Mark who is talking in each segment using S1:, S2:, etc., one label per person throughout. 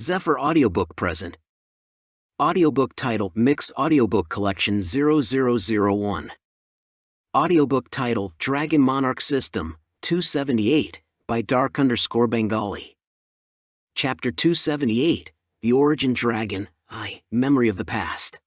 S1: Zephyr Audiobook present. Audiobook title Mix Audiobook Collection 0001. Audiobook title Dragon Monarch System 278 by Dark underscore Bengali. Chapter 278 The Origin Dragon, I, Memory of the Past.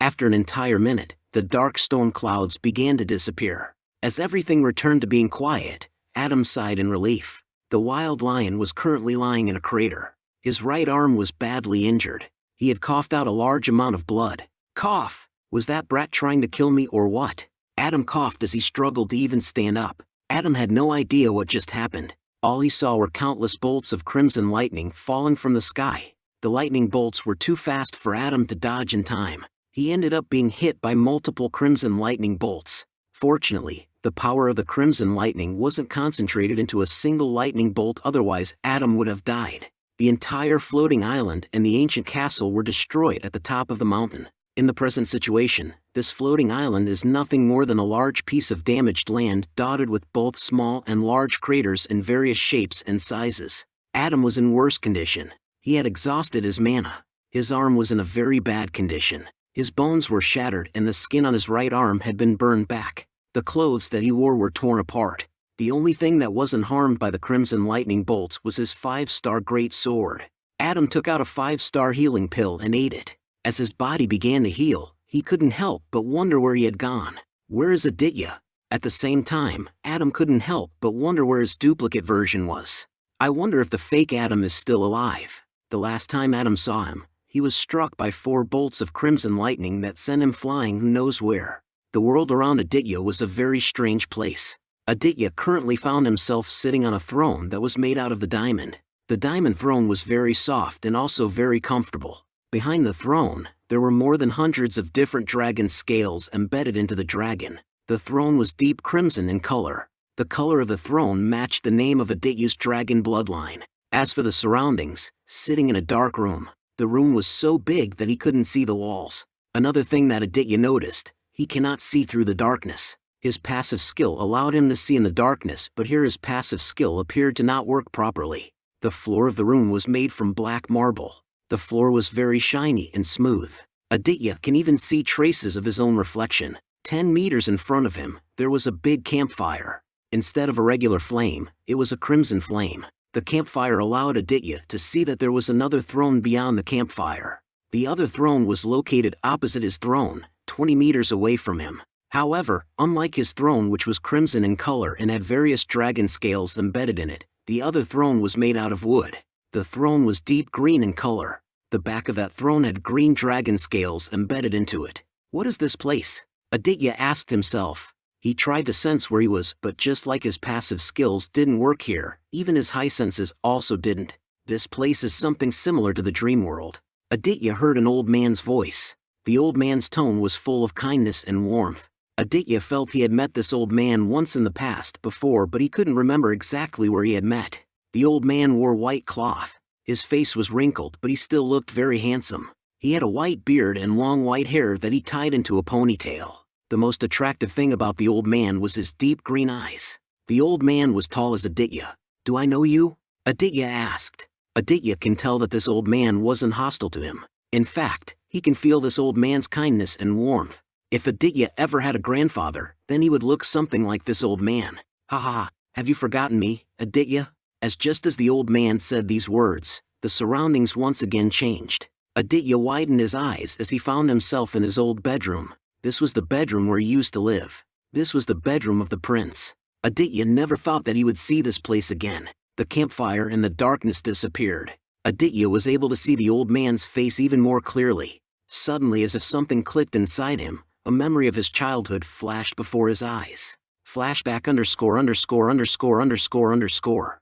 S1: After an entire minute, the dark stone clouds began to disappear. As everything returned to being quiet, Adam sighed in relief. The wild lion was currently lying in a crater. His right arm was badly injured. He had coughed out a large amount of blood. Cough! Was that brat trying to kill me or what? Adam coughed as he struggled to even stand up. Adam had no idea what just happened. All he saw were countless bolts of crimson lightning falling from the sky. The lightning bolts were too fast for Adam to dodge in time. He ended up being hit by multiple crimson lightning bolts. Fortunately, the power of the crimson lightning wasn't concentrated into a single lightning bolt otherwise Adam would have died. The entire floating island and the ancient castle were destroyed at the top of the mountain. In the present situation, this floating island is nothing more than a large piece of damaged land dotted with both small and large craters in various shapes and sizes. Adam was in worse condition. He had exhausted his mana. His arm was in a very bad condition. His bones were shattered and the skin on his right arm had been burned back. The clothes that he wore were torn apart. The only thing that wasn't harmed by the crimson lightning bolts was his five-star great sword. Adam took out a five-star healing pill and ate it. As his body began to heal, he couldn't help but wonder where he had gone. Where is Aditya? At the same time, Adam couldn't help but wonder where his duplicate version was. I wonder if the fake Adam is still alive. The last time Adam saw him, he was struck by four bolts of crimson lightning that sent him flying who knows where. The world around Aditya was a very strange place. Aditya currently found himself sitting on a throne that was made out of the diamond. The diamond throne was very soft and also very comfortable. Behind the throne, there were more than hundreds of different dragon scales embedded into the dragon. The throne was deep crimson in color. The color of the throne matched the name of Aditya's dragon bloodline. As for the surroundings, sitting in a dark room, the room was so big that he couldn't see the walls. Another thing that Aditya noticed, he cannot see through the darkness. His passive skill allowed him to see in the darkness but here his passive skill appeared to not work properly. The floor of the room was made from black marble. The floor was very shiny and smooth. Aditya can even see traces of his own reflection. Ten meters in front of him, there was a big campfire. Instead of a regular flame, it was a crimson flame. The campfire allowed Aditya to see that there was another throne beyond the campfire. The other throne was located opposite his throne, 20 meters away from him. However, unlike his throne which was crimson in color and had various dragon scales embedded in it, the other throne was made out of wood. The throne was deep green in color. The back of that throne had green dragon scales embedded into it. What is this place? Aditya asked himself. He tried to sense where he was, but just like his passive skills didn't work here, even his high senses also didn't. This place is something similar to the dream world. Aditya heard an old man's voice. The old man's tone was full of kindness and warmth. Aditya felt he had met this old man once in the past before but he couldn't remember exactly where he had met. The old man wore white cloth. His face was wrinkled but he still looked very handsome. He had a white beard and long white hair that he tied into a ponytail. The most attractive thing about the old man was his deep green eyes. The old man was tall as Aditya. Do I know you? Aditya asked. Aditya can tell that this old man wasn't hostile to him. In fact, he can feel this old man's kindness and warmth. If Aditya ever had a grandfather, then he would look something like this old man. Ha ha, have you forgotten me, Aditya? As just as the old man said these words, the surroundings once again changed. Aditya widened his eyes as he found himself in his old bedroom. This was the bedroom where he used to live. This was the bedroom of the prince. Aditya never thought that he would see this place again. The campfire and the darkness disappeared. Aditya was able to see the old man's face even more clearly. Suddenly as if something clicked inside him, a memory of his childhood flashed before his eyes. Flashback underscore underscore underscore underscore underscore.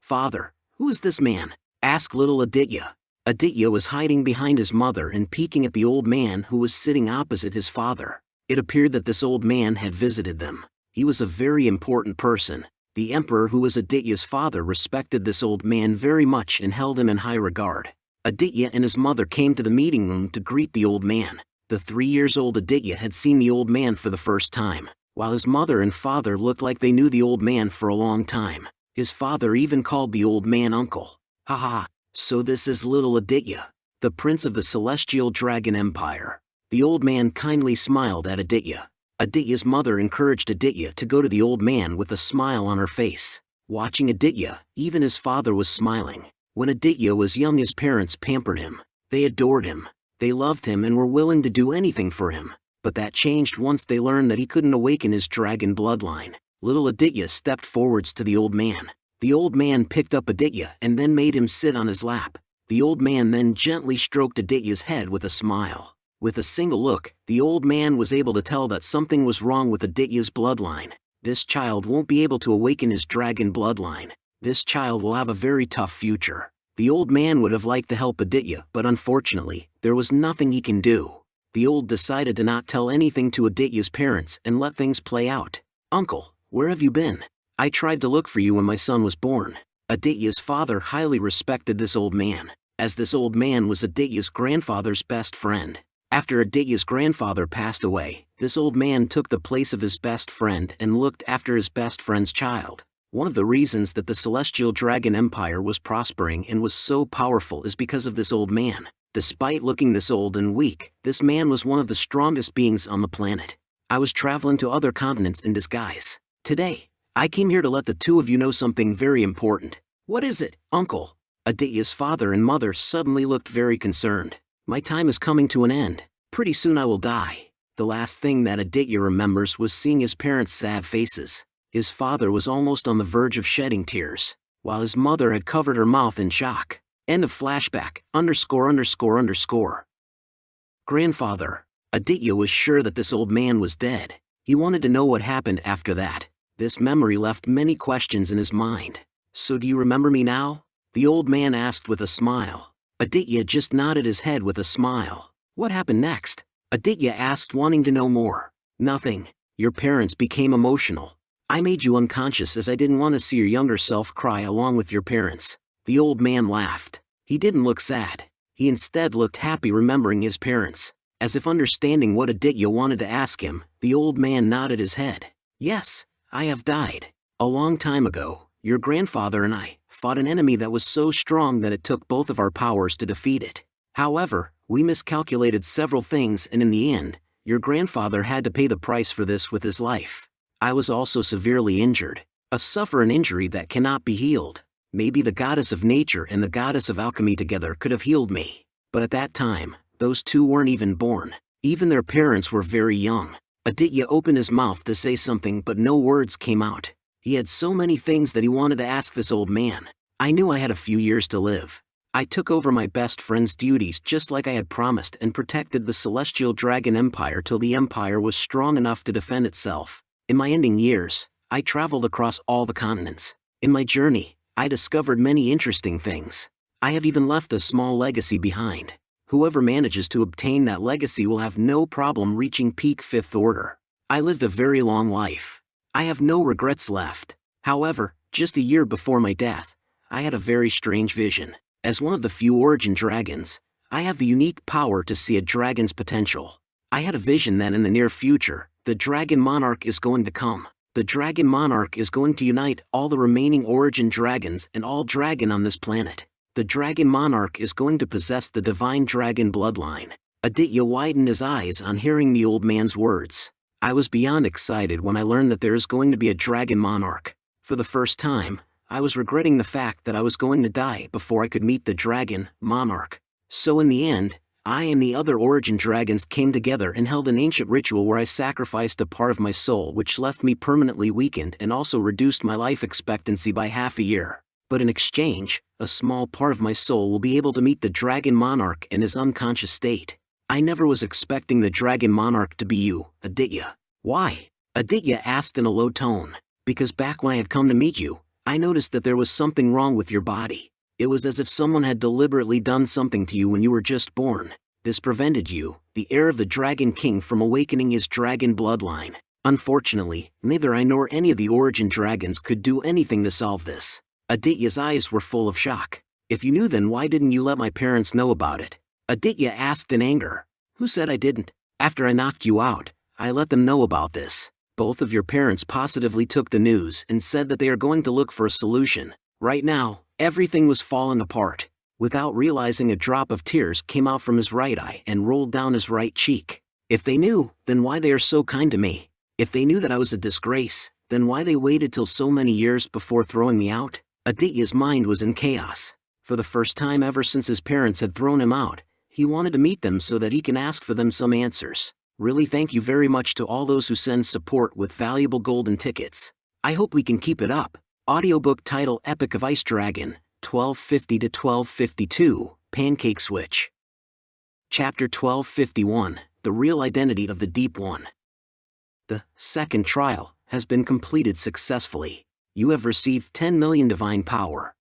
S1: Father, who is this man? Asked little Aditya. Aditya was hiding behind his mother and peeking at the old man who was sitting opposite his father. It appeared that this old man had visited them. He was a very important person. The emperor who was Aditya's father respected this old man very much and held him in high regard. Aditya and his mother came to the meeting room to greet the old man. The three years old Aditya had seen the old man for the first time, while his mother and father looked like they knew the old man for a long time. His father even called the old man uncle. Ha ha, So this is little Aditya, the prince of the celestial dragon empire. The old man kindly smiled at Aditya. Aditya's mother encouraged Aditya to go to the old man with a smile on her face. Watching Aditya, even his father was smiling. When Aditya was young his parents pampered him. They adored him. They loved him and were willing to do anything for him. But that changed once they learned that he couldn't awaken his dragon bloodline. Little Aditya stepped forwards to the old man. The old man picked up Aditya and then made him sit on his lap. The old man then gently stroked Aditya's head with a smile. With a single look, the old man was able to tell that something was wrong with Aditya's bloodline. This child won't be able to awaken his dragon bloodline. This child will have a very tough future. The old man would have liked to help Aditya, but unfortunately, there was nothing he can do. The old decided to not tell anything to Aditya's parents and let things play out. Uncle, where have you been? I tried to look for you when my son was born. Aditya's father highly respected this old man, as this old man was Aditya's grandfather's best friend. After Aditya's grandfather passed away, this old man took the place of his best friend and looked after his best friend's child. One of the reasons that the Celestial Dragon Empire was prospering and was so powerful is because of this old man. Despite looking this old and weak, this man was one of the strongest beings on the planet. I was traveling to other continents in disguise. Today, I came here to let the two of you know something very important. What is it, uncle? Aditya's father and mother suddenly looked very concerned. My time is coming to an end. Pretty soon I will die. The last thing that Aditya remembers was seeing his parents' sad faces. His father was almost on the verge of shedding tears, while his mother had covered her mouth in shock. End of flashback, underscore underscore underscore. Grandfather, Aditya was sure that this old man was dead. He wanted to know what happened after that. This memory left many questions in his mind. So do you remember me now? The old man asked with a smile. Aditya just nodded his head with a smile. What happened next? Aditya asked wanting to know more. Nothing. Your parents became emotional. I made you unconscious as I didn't want to see your younger self cry along with your parents. The old man laughed. He didn't look sad. He instead looked happy remembering his parents. As if understanding what Aditya wanted to ask him, the old man nodded his head. Yes, I have died. A long time ago, your grandfather and I, fought an enemy that was so strong that it took both of our powers to defeat it. However, we miscalculated several things and in the end, your grandfather had to pay the price for this with his life. I was also severely injured. A suffer an injury that cannot be healed. Maybe the goddess of nature and the goddess of alchemy together could have healed me. But at that time, those two weren't even born. Even their parents were very young. Aditya opened his mouth to say something but no words came out. He had so many things that he wanted to ask this old man. I knew I had a few years to live. I took over my best friend's duties just like I had promised and protected the Celestial Dragon Empire till the Empire was strong enough to defend itself. In my ending years, I traveled across all the continents. In my journey, I discovered many interesting things. I have even left a small legacy behind. Whoever manages to obtain that legacy will have no problem reaching peak Fifth Order. I lived a very long life. I have no regrets left. However, just a year before my death, I had a very strange vision. As one of the few origin dragons, I have the unique power to see a dragon's potential. I had a vision that in the near future, the dragon monarch is going to come. The dragon monarch is going to unite all the remaining origin dragons and all dragon on this planet. The dragon monarch is going to possess the divine dragon bloodline. Aditya widened his eyes on hearing the old man's words. I was beyond excited when I learned that there is going to be a dragon monarch. For the first time, I was regretting the fact that I was going to die before I could meet the dragon, monarch. So in the end, I and the other origin dragons came together and held an ancient ritual where I sacrificed a part of my soul which left me permanently weakened and also reduced my life expectancy by half a year. But in exchange, a small part of my soul will be able to meet the dragon monarch in his unconscious state. I never was expecting the dragon monarch to be you, Aditya. Why? Aditya asked in a low tone. Because back when I had come to meet you, I noticed that there was something wrong with your body. It was as if someone had deliberately done something to you when you were just born. This prevented you, the heir of the Dragon King from awakening his dragon bloodline. Unfortunately, neither I nor any of the origin dragons could do anything to solve this. Aditya's eyes were full of shock. If you knew then why didn't you let my parents know about it? Aditya asked in anger. Who said I didn't? After I knocked you out, I let them know about this. Both of your parents positively took the news and said that they are going to look for a solution. Right now, everything was falling apart. Without realizing a drop of tears came out from his right eye and rolled down his right cheek. If they knew, then why they are so kind to me? If they knew that I was a disgrace, then why they waited till so many years before throwing me out? Aditya's mind was in chaos. For the first time ever since his parents had thrown him out, he wanted to meet them so that he can ask for them some answers. Really thank you very much to all those who send support with valuable golden tickets. I hope we can keep it up. Audiobook title Epic of Ice Dragon, 1250 to 1252, Pancake Switch. Chapter 1251 The Real Identity of the Deep One. The second trial has been completed successfully. You have received 10 million divine power.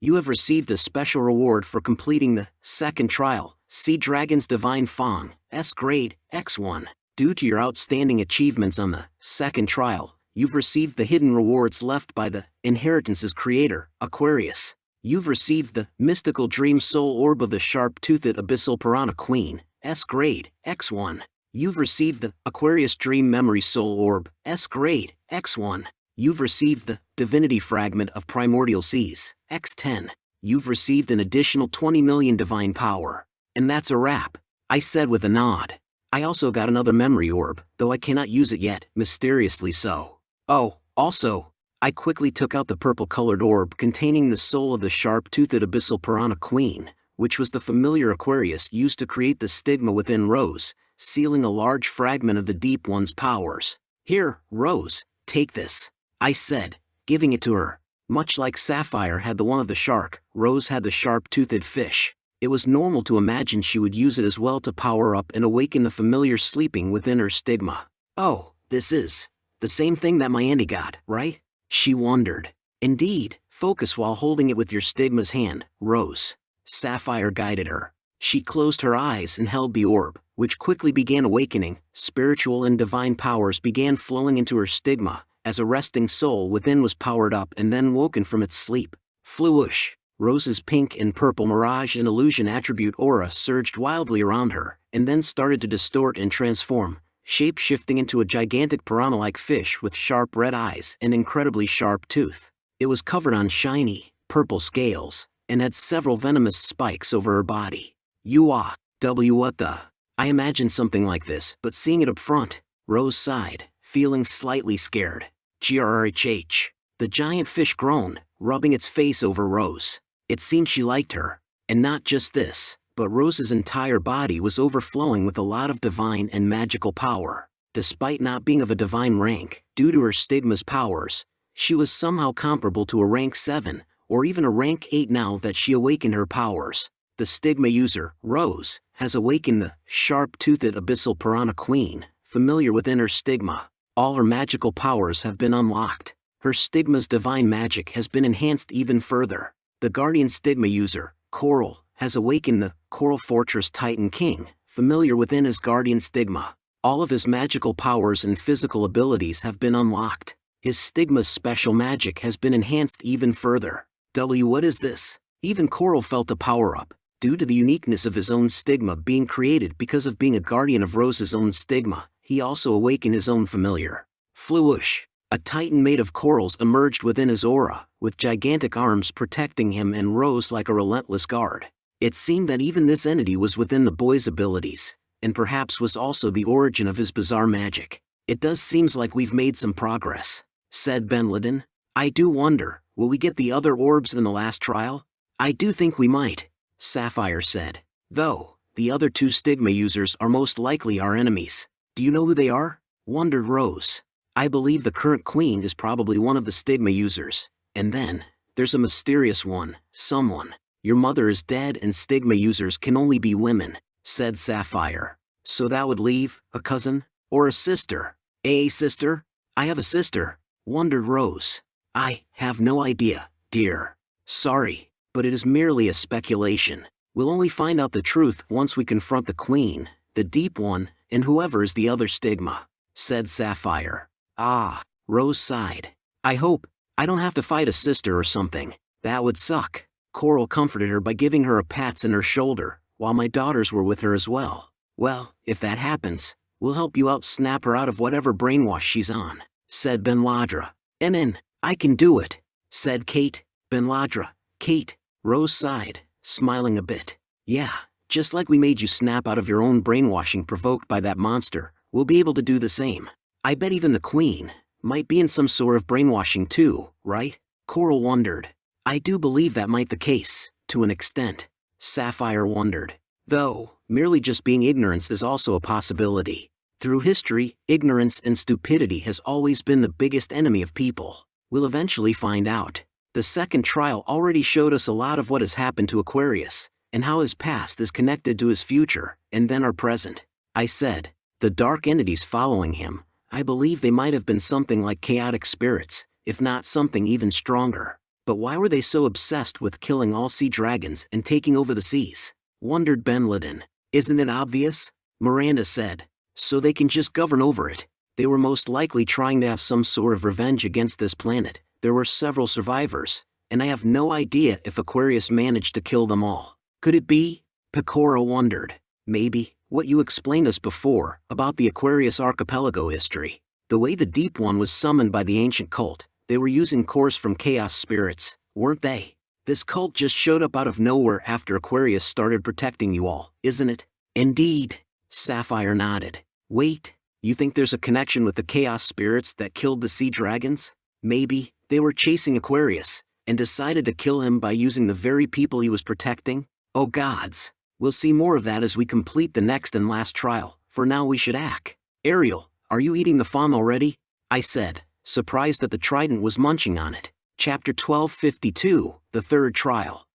S1: You have received a special reward for completing the second trial, Sea Dragon's Divine Fang, S grade, X1. Due to your outstanding achievements on the second trial, you've received the hidden rewards left by the Inheritance's creator, Aquarius. You've received the Mystical Dream Soul Orb of the Sharp-Toothed Abyssal Piranha Queen, S grade, X1. You've received the Aquarius Dream Memory Soul Orb, S grade, X1. You've received the Divinity Fragment of Primordial Seas, X10. You've received an additional 20 million divine power. And that's a wrap, I said with a nod. I also got another memory orb, though I cannot use it yet, mysteriously so. Oh, also, I quickly took out the purple-colored orb containing the soul of the sharp-toothed abyssal piranha queen, which was the familiar Aquarius used to create the stigma within Rose, sealing a large fragment of the Deep One's powers. Here, Rose, take this. I said, giving it to her. Much like Sapphire had the one of the shark, Rose had the sharp-toothed fish. It was normal to imagine she would use it as well to power up and awaken the familiar sleeping within her stigma. Oh, this is the same thing that my auntie got, right? She wondered. Indeed, focus while holding it with your stigma's hand, Rose. Sapphire guided her. She closed her eyes and held the orb, which quickly began awakening, spiritual and divine powers began flowing into her stigma, as a resting soul within was powered up and then woken from its sleep. Fluish, Rose's pink and purple mirage and illusion attribute aura surged wildly around her, and then started to distort and transform, shape-shifting into a gigantic piranha-like fish with sharp red eyes and incredibly sharp tooth. It was covered on shiny, purple scales, and had several venomous spikes over her body. You ah, W what the? I imagined something like this, but seeing it up front, Rose sighed, feeling slightly scared. GRHH. The giant fish groaned, rubbing its face over Rose. It seemed she liked her. And not just this, but Rose's entire body was overflowing with a lot of divine and magical power. Despite not being of a divine rank, due to her stigma's powers, she was somehow comparable to a rank 7, or even a rank 8 now that she awakened her powers the stigma user, Rose, has awakened the sharp-toothed abyssal piranha queen, familiar within her stigma. All her magical powers have been unlocked. Her stigma's divine magic has been enhanced even further. The guardian stigma user, Coral, has awakened the Coral Fortress Titan King, familiar within his guardian stigma. All of his magical powers and physical abilities have been unlocked. His stigma's special magic has been enhanced even further. W what is this? Even Coral felt a power-up due to the uniqueness of his own stigma being created because of being a guardian of Rose's own stigma, he also awakened his own familiar. Fluish, a titan made of corals emerged within his aura, with gigantic arms protecting him and Rose like a relentless guard. It seemed that even this entity was within the boy's abilities, and perhaps was also the origin of his bizarre magic. It does seems like we've made some progress, said Ben Laden. I do wonder, will we get the other orbs in the last trial? I do think we might, Sapphire said. Though, the other two stigma users are most likely our enemies. Do you know who they are? Wondered Rose. I believe the current queen is probably one of the stigma users. And then, there's a mysterious one, someone. Your mother is dead and stigma users can only be women, said Sapphire. So that would leave, a cousin? Or a sister? A sister? I have a sister, wondered Rose. I have no idea, dear. Sorry, but it is merely a speculation. We'll only find out the truth once we confront the Queen, the Deep One, and whoever is the other stigma, said Sapphire. Ah, Rose sighed. I hope, I don't have to fight a sister or something. That would suck. Coral comforted her by giving her a pats on her shoulder, while my daughters were with her as well. Well, if that happens, we'll help you out snap her out of whatever brainwash she's on, said Ben Ladra. And in, I can do it, said Kate. Ben Ladra, Kate, Rose sighed, smiling a bit. Yeah, just like we made you snap out of your own brainwashing provoked by that monster, we'll be able to do the same. I bet even the Queen might be in some sort of brainwashing too, right? Coral wondered. I do believe that might be the case, to an extent. Sapphire wondered. Though, merely just being ignorance is also a possibility. Through history, ignorance and stupidity has always been the biggest enemy of people. We'll eventually find out. The second trial already showed us a lot of what has happened to Aquarius, and how his past is connected to his future, and then our present. I said, the dark entities following him, I believe they might have been something like chaotic spirits, if not something even stronger. But why were they so obsessed with killing all sea dragons and taking over the seas? Wondered Ben Laden. Isn't it obvious? Miranda said. So they can just govern over it. They were most likely trying to have some sort of revenge against this planet. There were several survivors, and I have no idea if Aquarius managed to kill them all. Could it be? Pecora wondered. Maybe, what you explained us before, about the Aquarius archipelago history. The way the Deep One was summoned by the ancient cult, they were using cores from chaos spirits, weren't they? This cult just showed up out of nowhere after Aquarius started protecting you all, isn't it? Indeed. Sapphire nodded. Wait, you think there's a connection with the chaos spirits that killed the sea dragons? Maybe, they were chasing Aquarius, and decided to kill him by using the very people he was protecting? Oh gods, We'll see more of that as we complete the next and last trial, for now we should act. Ariel, are you eating the fang already? I said, surprised that the trident was munching on it. Chapter 1252, The Third Trial.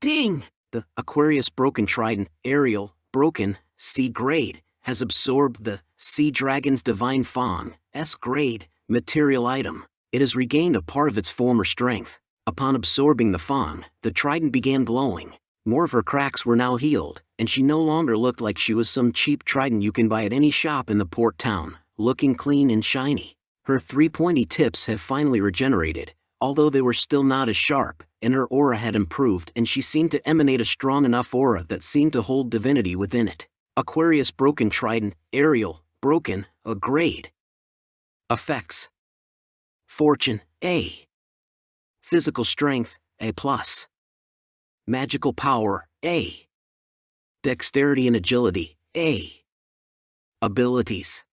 S1: Ding! The Aquarius Broken Trident, Ariel, Broken, C grade, has absorbed the Sea Dragon's Divine Fang, S grade, material item. It has regained a part of its former strength. Upon absorbing the fang, the trident began glowing. More of her cracks were now healed, and she no longer looked like she was some cheap trident you can buy at any shop in the port town, looking clean and shiny. Her three pointy tips had finally regenerated, although they were still not as sharp, and her aura had improved and she seemed to emanate a strong enough aura that seemed to hold divinity within it. Aquarius Broken Trident, Ariel, Broken, a grade. Effects Fortune, A. Physical Strength, A+. plus. Magical power, A. Dexterity and agility, A. Abilities.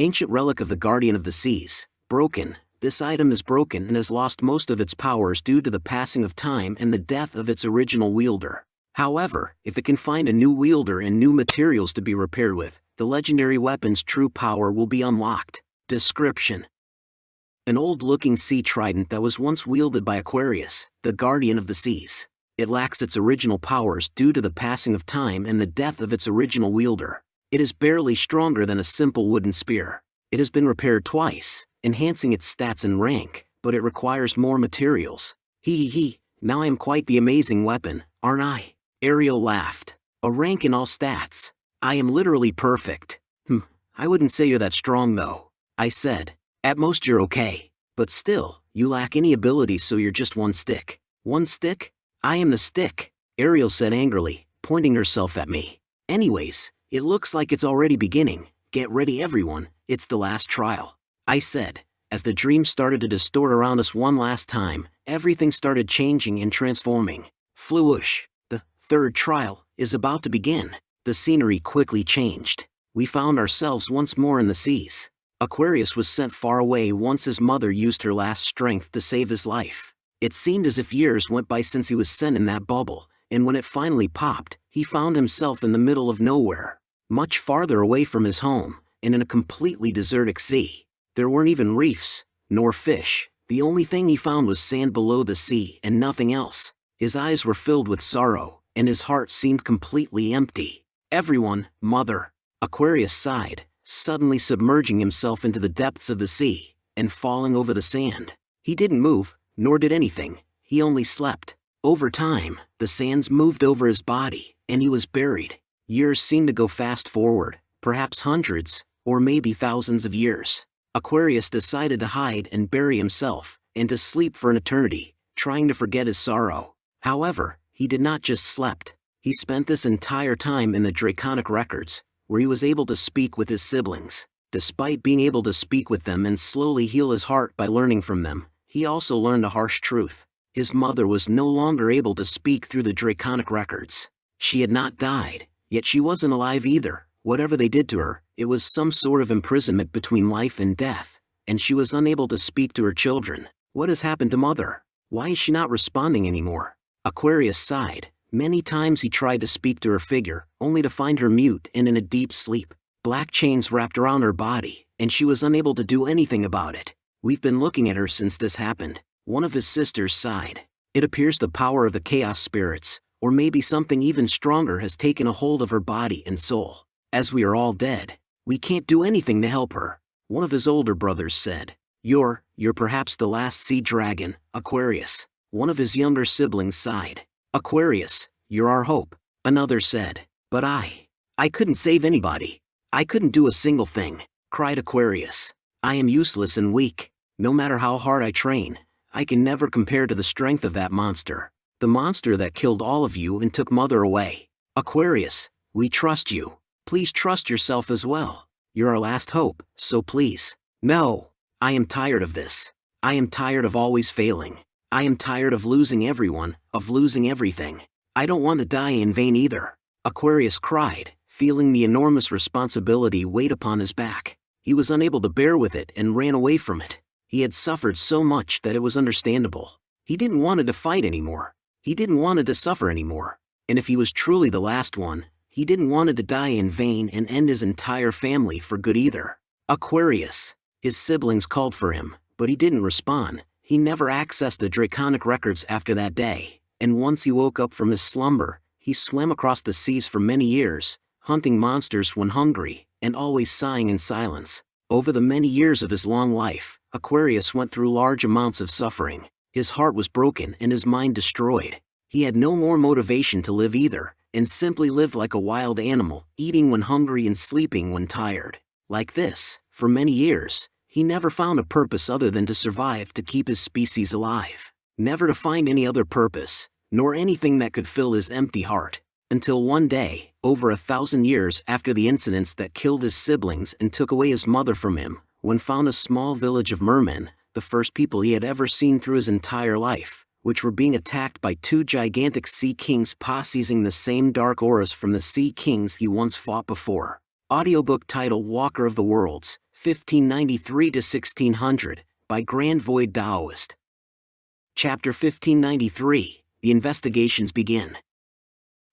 S1: Ancient relic of the Guardian of the Seas, broken. This item is broken and has lost most of its powers due to the passing of time and the death of its original wielder. However, if it can find a new wielder and new materials to be repaired with, the legendary weapon's true power will be unlocked. Description An old-looking sea trident that was once wielded by Aquarius, the guardian of the seas it lacks its original powers due to the passing of time and the death of its original wielder. It is barely stronger than a simple wooden spear. It has been repaired twice, enhancing its stats and rank, but it requires more materials. Hee hee hee, now I am quite the amazing weapon, aren't I? Ariel laughed. A rank in all stats. I am literally perfect. Hm, I wouldn't say you're that strong though. I said. At most you're okay. But still, you lack any abilities so you're just one stick. One stick? I am the stick, Ariel said angrily, pointing herself at me. Anyways, it looks like it's already beginning. Get ready everyone, it's the last trial. I said, as the dream started to distort around us one last time, everything started changing and transforming. Fluish, the third trial, is about to begin. The scenery quickly changed. We found ourselves once more in the seas. Aquarius was sent far away once his mother used her last strength to save his life. It seemed as if years went by since he was sent in that bubble, and when it finally popped, he found himself in the middle of nowhere, much farther away from his home, and in a completely desertic sea. There weren't even reefs, nor fish. The only thing he found was sand below the sea and nothing else. His eyes were filled with sorrow, and his heart seemed completely empty. Everyone, mother, Aquarius sighed, suddenly submerging himself into the depths of the sea, and falling over the sand. He didn't move, nor did anything, he only slept. Over time, the sands moved over his body, and he was buried. Years seemed to go fast forward, perhaps hundreds, or maybe thousands of years. Aquarius decided to hide and bury himself, and to sleep for an eternity, trying to forget his sorrow. However, he did not just slept. He spent this entire time in the Draconic Records, where he was able to speak with his siblings. Despite being able to speak with them and slowly heal his heart by learning from them, he also learned a harsh truth. His mother was no longer able to speak through the draconic records. She had not died, yet she wasn't alive either. Whatever they did to her, it was some sort of imprisonment between life and death, and she was unable to speak to her children. What has happened to mother? Why is she not responding anymore? Aquarius sighed. Many times he tried to speak to her figure, only to find her mute and in a deep sleep. Black chains wrapped around her body, and she was unable to do anything about it. We've been looking at her since this happened. One of his sisters sighed. It appears the power of the chaos spirits, or maybe something even stronger has taken a hold of her body and soul. As we are all dead, we can't do anything to help her. One of his older brothers said, You're, you're perhaps the last sea dragon, Aquarius. One of his younger siblings sighed. Aquarius, you're our hope. Another said, But I, I couldn't save anybody. I couldn't do a single thing, cried Aquarius. I am useless and weak. No matter how hard I train, I can never compare to the strength of that monster. The monster that killed all of you and took Mother away. Aquarius, we trust you. Please trust yourself as well. You're our last hope, so please. No. I am tired of this. I am tired of always failing. I am tired of losing everyone, of losing everything. I don't want to die in vain either. Aquarius cried, feeling the enormous responsibility weighed upon his back. He was unable to bear with it and ran away from it. He had suffered so much that it was understandable. He didn't want to fight anymore. He didn't want to suffer anymore. And if he was truly the last one, he didn't want to die in vain and end his entire family for good either. Aquarius. His siblings called for him, but he didn't respond. He never accessed the draconic records after that day, and once he woke up from his slumber, he swam across the seas for many years, hunting monsters when hungry, and always sighing in silence. Over the many years of his long life, Aquarius went through large amounts of suffering. His heart was broken and his mind destroyed. He had no more motivation to live either, and simply lived like a wild animal, eating when hungry and sleeping when tired. Like this, for many years, he never found a purpose other than to survive to keep his species alive. Never to find any other purpose, nor anything that could fill his empty heart. Until one day, over a thousand years after the incidents that killed his siblings and took away his mother from him, when found a small village of mermen, the first people he had ever seen through his entire life, which were being attacked by two gigantic sea kings possessing the same dark auras from the sea kings he once fought before. Audiobook title Walker of the Worlds, 1593 to 1600, by Grand Void Daoist. Chapter 1593 The investigations begin.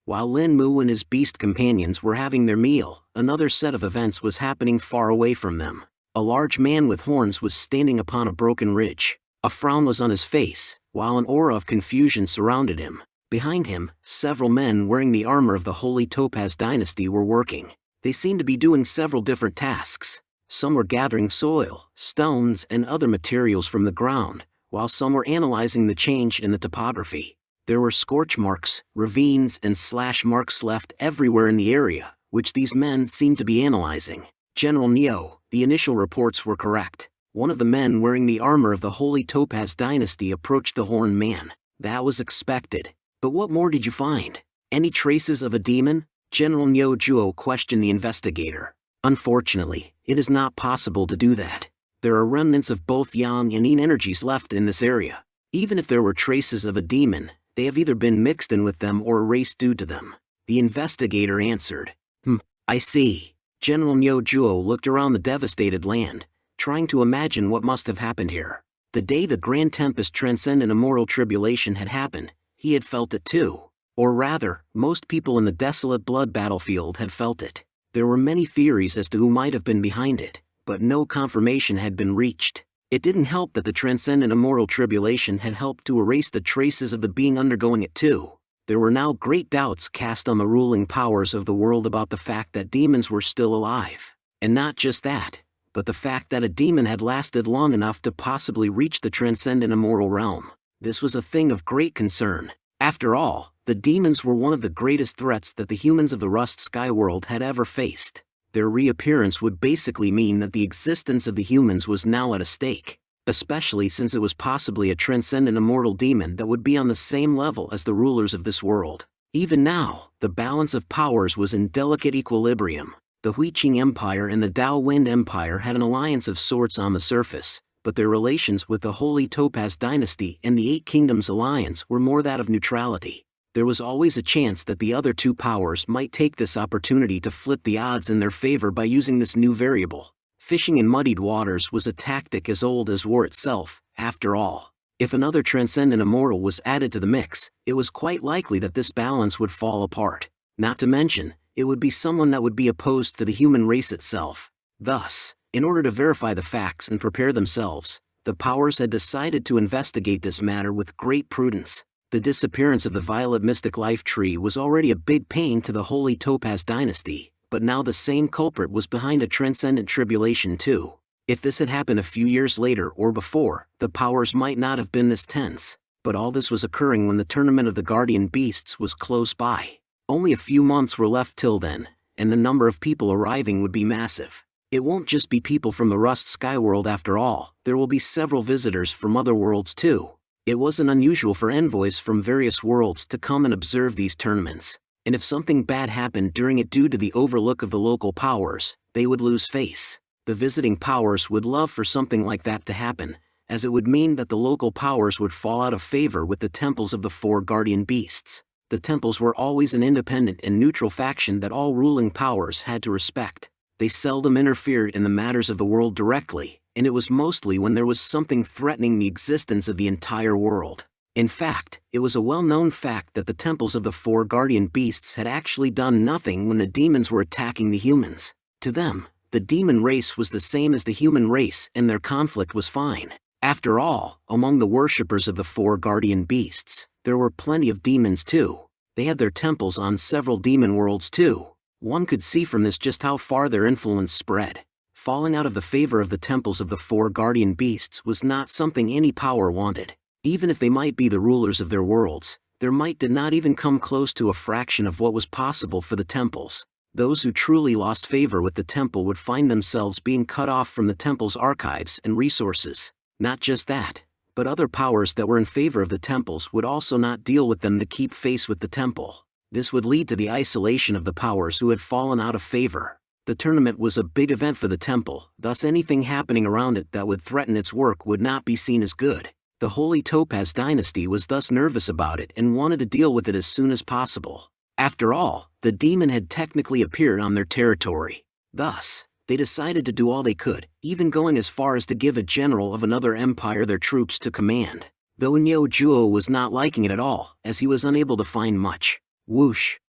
S1: While Lin Mu and his beast companions were having their meal, another set of events was happening far away from them. A large man with horns was standing upon a broken ridge. A frown was on his face, while an aura of confusion surrounded him. Behind him, several men wearing the armor of the Holy Topaz Dynasty were working. They seemed to be doing several different tasks. Some were gathering soil, stones, and other materials from the ground, while some were analyzing the change in the topography. There were scorch marks, ravines, and slash marks left everywhere in the area, which these men seemed to be analyzing. General Neo, the initial reports were correct. One of the men wearing the armor of the Holy Topaz Dynasty approached the Horned Man. That was expected. But what more did you find? Any traces of a demon? General Neo Juo questioned the investigator. Unfortunately, it is not possible to do that. There are remnants of both yang and yin energies left in this area. Even if there were traces of a demon, they have either been mixed in with them or erased due to them. The investigator answered. Hmm, I see. General Nyo Juo looked around the devastated land, trying to imagine what must have happened here. The day the Grand Tempest Transcendent Immortal Tribulation had happened, he had felt it too. Or rather, most people in the desolate blood battlefield had felt it. There were many theories as to who might have been behind it, but no confirmation had been reached. It didn't help that the transcendent immortal tribulation had helped to erase the traces of the being undergoing it too. There were now great doubts cast on the ruling powers of the world about the fact that demons were still alive. And not just that, but the fact that a demon had lasted long enough to possibly reach the transcendent immortal realm. This was a thing of great concern. After all, the demons were one of the greatest threats that the humans of the Rust Sky world had ever faced their reappearance would basically mean that the existence of the humans was now at a stake, especially since it was possibly a transcendent immortal demon that would be on the same level as the rulers of this world. Even now, the balance of powers was in delicate equilibrium. The Huiqing Empire and the Dao Wind Empire had an alliance of sorts on the surface, but their relations with the Holy Topaz dynasty and the Eight Kingdoms alliance were more that of neutrality. There was always a chance that the other two powers might take this opportunity to flip the odds in their favor by using this new variable. Fishing in muddied waters was a tactic as old as war itself, after all. If another transcendent immortal was added to the mix, it was quite likely that this balance would fall apart. Not to mention, it would be someone that would be opposed to the human race itself. Thus, in order to verify the facts and prepare themselves, the powers had decided to investigate this matter with great prudence. The disappearance of the Violet Mystic Life Tree was already a big pain to the Holy Topaz Dynasty, but now the same culprit was behind a transcendent tribulation too. If this had happened a few years later or before, the powers might not have been this tense, but all this was occurring when the tournament of the Guardian Beasts was close by. Only a few months were left till then, and the number of people arriving would be massive. It won't just be people from the Rust Sky world after all, there will be several visitors from other worlds too. It wasn't unusual for envoys from various worlds to come and observe these tournaments, and if something bad happened during it due to the overlook of the local powers, they would lose face the visiting powers would love for something like that to happen, as it would mean that the local powers would fall out of favor with the temples of the four guardian beasts. The temples were always an independent and neutral faction that all ruling powers had to respect. They seldom interfered in the matters of the world directly, and it was mostly when there was something threatening the existence of the entire world. In fact, it was a well-known fact that the temples of the four guardian beasts had actually done nothing when the demons were attacking the humans. To them, the demon race was the same as the human race and their conflict was fine. After all, among the worshippers of the four guardian beasts, there were plenty of demons too. They had their temples on several demon worlds too. One could see from this just how far their influence spread. Falling out of the favor of the temples of the four guardian beasts was not something any power wanted. Even if they might be the rulers of their worlds, their might did not even come close to a fraction of what was possible for the temples those who truly lost favor with the temple would find themselves being cut off from the temple's archives and resources. Not just that, but other powers that were in favor of the temples would also not deal with them to keep face with the temple. This would lead to the isolation of the powers who had fallen out of favor. The tournament was a big event for the temple, thus anything happening around it that would threaten its work would not be seen as good. The Holy Topaz dynasty was thus nervous about it and wanted to deal with it as soon as possible. After all, the demon had technically appeared on their territory. Thus, they decided to do all they could, even going as far as to give a general of another empire their troops to command. Though Nyo Juo was not liking it at all, as he was unable to find much. Whoosh.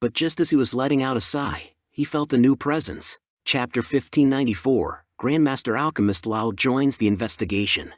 S1: But just as he was letting out a sigh, he felt a new presence. Chapter 1594, Grandmaster Alchemist Lao joins the investigation.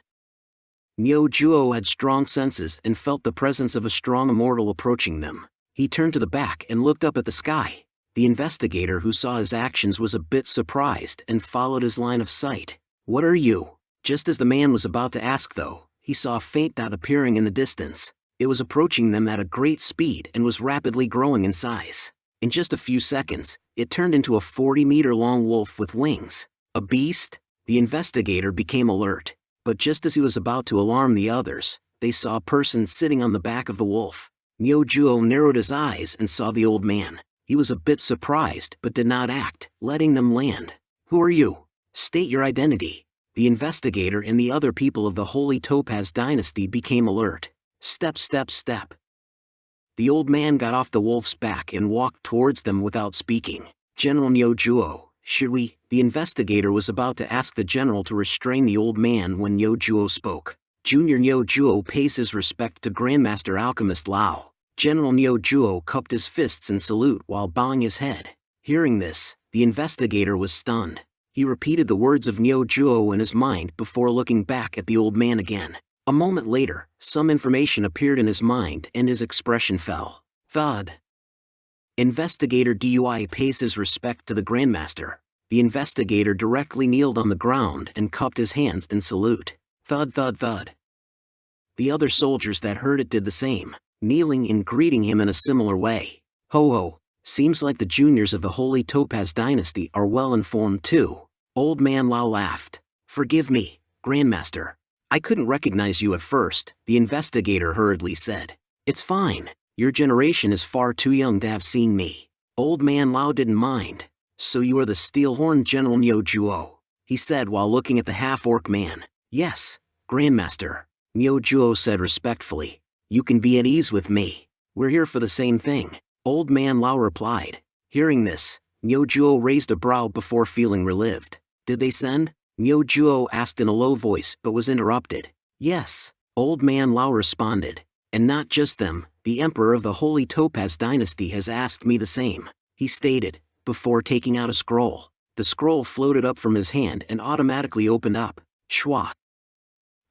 S1: Nyo Juo had strong senses and felt the presence of a strong immortal approaching them. He turned to the back and looked up at the sky. The investigator who saw his actions was a bit surprised and followed his line of sight. What are you? Just as the man was about to ask though, he saw a faint dot appearing in the distance. It was approaching them at a great speed and was rapidly growing in size. In just a few seconds, it turned into a 40-meter-long wolf with wings. A beast? The investigator became alert. But just as he was about to alarm the others, they saw a person sitting on the back of the wolf. Myojuo narrowed his eyes and saw the old man. He was a bit surprised but did not act, letting them land. Who are you? State your identity. The investigator and the other people of the Holy Topaz dynasty became alert. Step step step. The old man got off the wolf's back and walked towards them without speaking. General Nyojuo, should we? The investigator was about to ask the general to restrain the old man when Nyojuo spoke. Junior Nyo Juo pays his respect to Grandmaster Alchemist Lao. General Nyo Juo cupped his fists in salute while bowing his head. Hearing this, the investigator was stunned. He repeated the words of Nyo Juo in his mind before looking back at the old man again. A moment later, some information appeared in his mind and his expression fell. Thud. Investigator DUI pays his respect to the Grandmaster. The investigator directly kneeled on the ground and cupped his hands in salute. Thud thud thud. The other soldiers that heard it did the same, kneeling and greeting him in a similar way. Ho ho, seems like the juniors of the Holy Topaz dynasty are well informed too. Old man Lao laughed. Forgive me, Grandmaster. I couldn't recognize you at first, the investigator hurriedly said. It's fine, your generation is far too young to have seen me. Old man Lao didn't mind. So you are the Steelhorn General Nyo Juo. he said while looking at the half-orc man. Yes, Grandmaster. Miao Juo said respectfully. You can be at ease with me. We're here for the same thing. Old man Lao replied. Hearing this, Miao Juo raised a brow before feeling relieved. Did they send? Miao Juo asked in a low voice but was interrupted. Yes, old man Lao responded. And not just them, the emperor of the Holy Topaz dynasty has asked me the same, he stated, before taking out a scroll. The scroll floated up from his hand and automatically opened up. Schwa.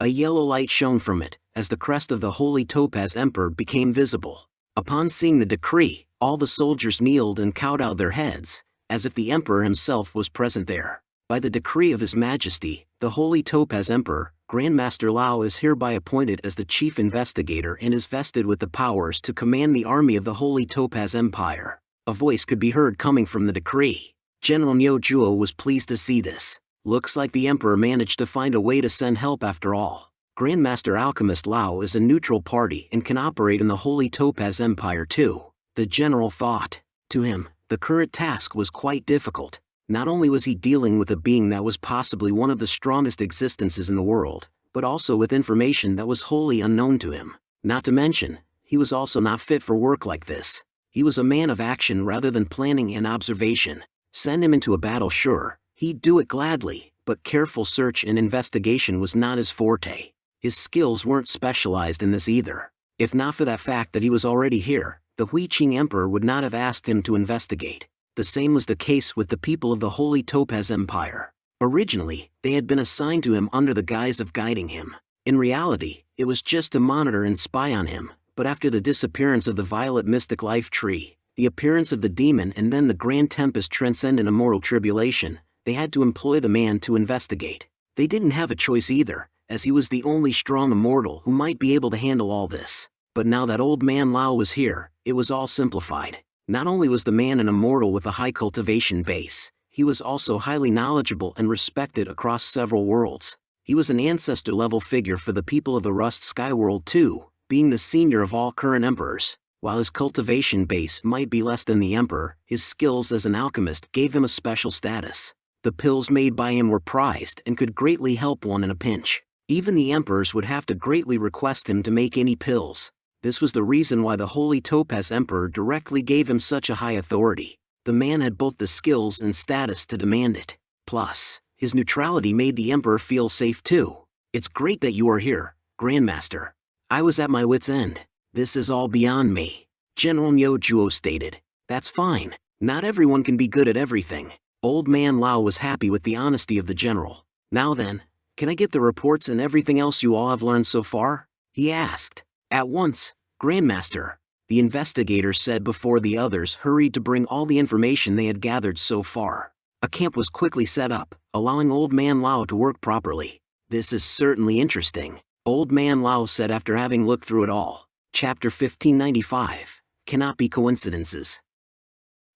S1: A yellow light shone from it, as the crest of the Holy Topaz Emperor became visible. Upon seeing the decree, all the soldiers kneeled and kowtowed their heads, as if the Emperor himself was present there. By the decree of His Majesty, the Holy Topaz Emperor, Grandmaster Lao is hereby appointed as the chief investigator and is vested with the powers to command the army of the Holy Topaz Empire. A voice could be heard coming from the decree. General Miao Zhuo was pleased to see this. Looks like the Emperor managed to find a way to send help after all. Grandmaster Alchemist Lao is a neutral party and can operate in the Holy Topaz Empire too. The general thought. To him, the current task was quite difficult. Not only was he dealing with a being that was possibly one of the strongest existences in the world, but also with information that was wholly unknown to him. Not to mention, he was also not fit for work like this. He was a man of action rather than planning and observation. Send him into a battle sure, He'd do it gladly, but careful search and investigation was not his forte. His skills weren't specialized in this either. If not for that fact that he was already here, the Hui Qing Emperor would not have asked him to investigate. The same was the case with the people of the Holy Topaz Empire. Originally, they had been assigned to him under the guise of guiding him. In reality, it was just to monitor and spy on him, but after the disappearance of the Violet Mystic Life Tree, the appearance of the demon and then the Grand Tempest Transcendent Immortal Tribulation, they had to employ the man to investigate. They didn't have a choice either, as he was the only strong immortal who might be able to handle all this. But now that old man Lao was here, it was all simplified. Not only was the man an immortal with a high cultivation base, he was also highly knowledgeable and respected across several worlds. He was an ancestor-level figure for the people of the Rust Sky World too, being the senior of all current emperors. While his cultivation base might be less than the emperor, his skills as an alchemist gave him a special status the pills made by him were prized and could greatly help one in a pinch. Even the emperors would have to greatly request him to make any pills. This was the reason why the Holy Topaz Emperor directly gave him such a high authority. The man had both the skills and status to demand it. Plus, his neutrality made the Emperor feel safe too. It's great that you are here, Grandmaster. I was at my wit's end. This is all beyond me. General Miao Zhuo stated. That's fine. Not everyone can be good at everything. Old Man Lao was happy with the honesty of the general. Now then, can I get the reports and everything else you all have learned so far? He asked. At once, Grandmaster. The investigators said before the others hurried to bring all the information they had gathered so far. A camp was quickly set up, allowing Old Man Lao to work properly. This is certainly interesting, Old Man Lao said after having looked through it all. Chapter 1595 Cannot be coincidences.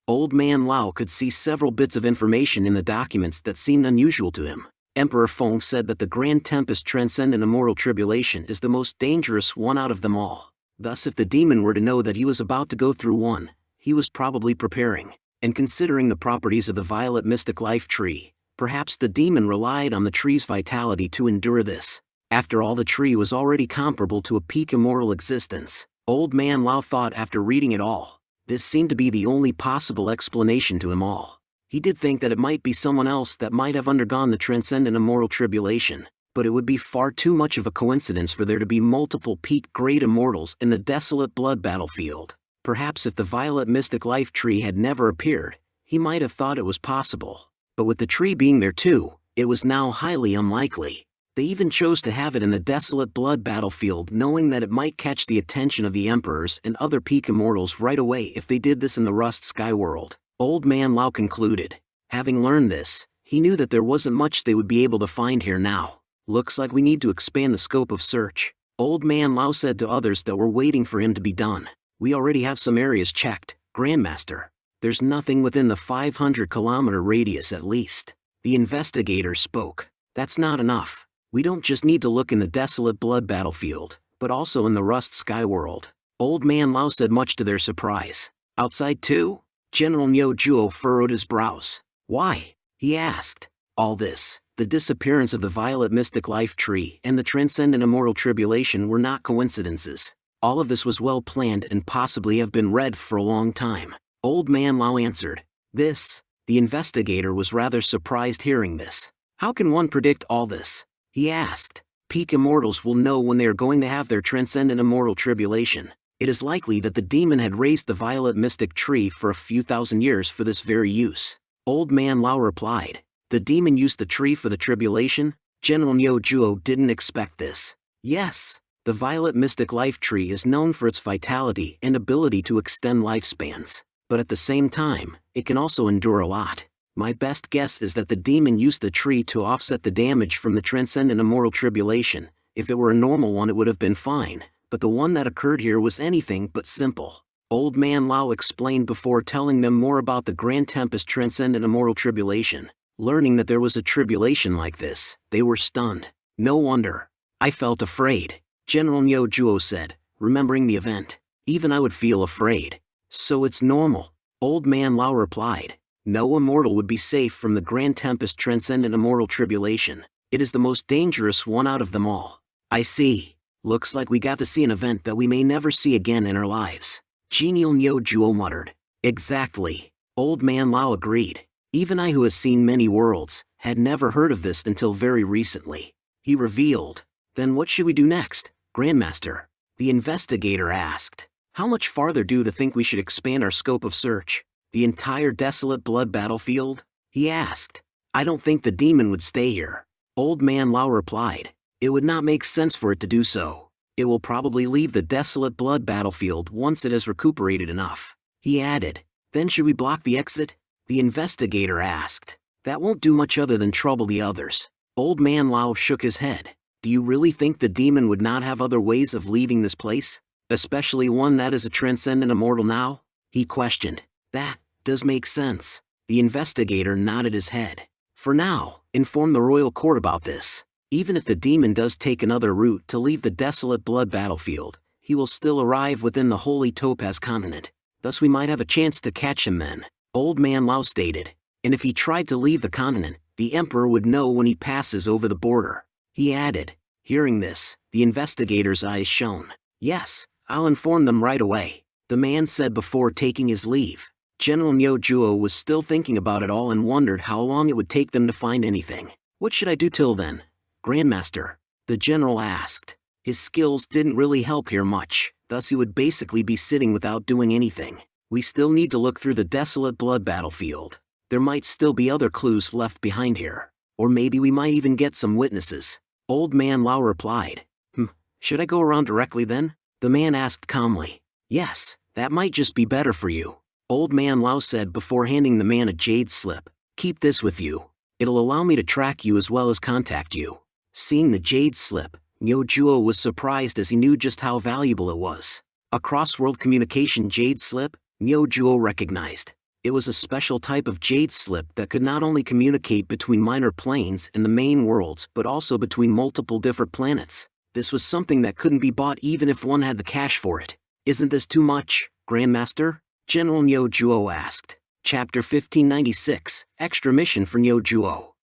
S1: Old Man Lao could see several bits of information in the documents that seemed unusual to him. Emperor Feng said that the Grand Tempest Transcendent Immortal Tribulation is the most dangerous one out of them all. Thus if the demon were to know that he was about to go through one, he was probably preparing. And considering the properties of the Violet Mystic Life Tree, perhaps the demon relied on the tree's vitality to endure this. After all the tree was already comparable to a peak immortal existence. Old Man Lao thought after reading it all, this seemed to be the only possible explanation to him all. He did think that it might be someone else that might have undergone the transcendent immortal tribulation, but it would be far too much of a coincidence for there to be multiple peak great immortals in the desolate blood battlefield. Perhaps if the violet mystic life tree had never appeared, he might have thought it was possible. But with the tree being there too, it was now highly unlikely. They even chose to have it in the desolate blood battlefield knowing that it might catch the attention of the emperors and other peak immortals right away if they did this in the Rust Sky world. Old Man Lao concluded. Having learned this, he knew that there wasn't much they would be able to find here now. Looks like we need to expand the scope of search. Old Man Lao said to others that were waiting for him to be done. We already have some areas checked, Grandmaster. There's nothing within the 500 kilometer radius at least. The investigator spoke. That's not enough. We don't just need to look in the desolate blood battlefield, but also in the rust sky world. Old Man Lao said much to their surprise. Outside too? General Miao Zhuo furrowed his brows. Why? He asked. All this, the disappearance of the violet mystic life tree and the transcendent immortal tribulation were not coincidences. All of this was well planned and possibly have been read for a long time. Old Man Lao answered. This, the investigator was rather surprised hearing this. How can one predict all this? He asked. Peak immortals will know when they are going to have their transcendent immortal tribulation. It is likely that the demon had raised the violet mystic tree for a few thousand years for this very use. Old Man Lao replied. The demon used the tree for the tribulation? General Miao Zhuo didn't expect this. Yes, the violet mystic life tree is known for its vitality and ability to extend lifespans but at the same time, it can also endure a lot. My best guess is that the demon used the tree to offset the damage from the transcendent immortal tribulation. If it were a normal one, it would have been fine, but the one that occurred here was anything but simple. Old Man Lao explained before telling them more about the Grand Tempest Transcendent Immortal Tribulation. Learning that there was a tribulation like this, they were stunned. No wonder. I felt afraid. General Miao Zhuo said, remembering the event. Even I would feel afraid. So it's normal. Old Man Lao replied. No immortal would be safe from the Grand Tempest Transcendent Immortal Tribulation. It is the most dangerous one out of them all. I see. Looks like we got to see an event that we may never see again in our lives. Genial Miao Zhuo muttered. Exactly. Old Man Lao agreed. Even I who has seen many worlds, had never heard of this until very recently. He revealed. Then what should we do next, Grandmaster? The investigator asked. How much farther do to think we should expand our scope of search? The entire desolate blood battlefield? He asked. I don't think the demon would stay here. Old Man Lao replied. It would not make sense for it to do so. It will probably leave the desolate blood battlefield once it has recuperated enough. He added. Then should we block the exit? The investigator asked. That won't do much other than trouble the others. Old Man Lao shook his head. Do you really think the demon would not have other ways of leaving this place? Especially one that is a transcendent immortal now? He questioned. That does make sense. The investigator nodded his head. For now, inform the royal court about this. Even if the demon does take another route to leave the desolate blood battlefield, he will still arrive within the holy Topaz continent. Thus we might have a chance to catch him then. Old Man Lao stated. And if he tried to leave the continent, the emperor would know when he passes over the border. He added. Hearing this, the investigator's eyes shone. Yes, I'll inform them right away, the man said before taking his leave. General Miao Zhuo was still thinking about it all and wondered how long it would take them to find anything. What should I do till then? Grandmaster, the general asked. His skills didn't really help here much, thus he would basically be sitting without doing anything. We still need to look through the desolate blood battlefield. There might still be other clues left behind here. Or maybe we might even get some witnesses. Old Man Lao replied. Hmm, should I go around directly then? The man asked calmly. Yes, that might just be better for you. Old Man Lao said before handing the man a jade slip. Keep this with you. It'll allow me to track you as well as contact you. Seeing the jade slip, Miao Zhuo was surprised as he knew just how valuable it was. A cross-world communication jade slip, Miao Zhuo recognized. It was a special type of jade slip that could not only communicate between minor planes and the main worlds but also between multiple different planets. This was something that couldn't be bought even if one had the cash for it. Isn't this too much, Grandmaster? General Miao Zhuo asked. Chapter 1596, Extra Mission for Miao Zhuo.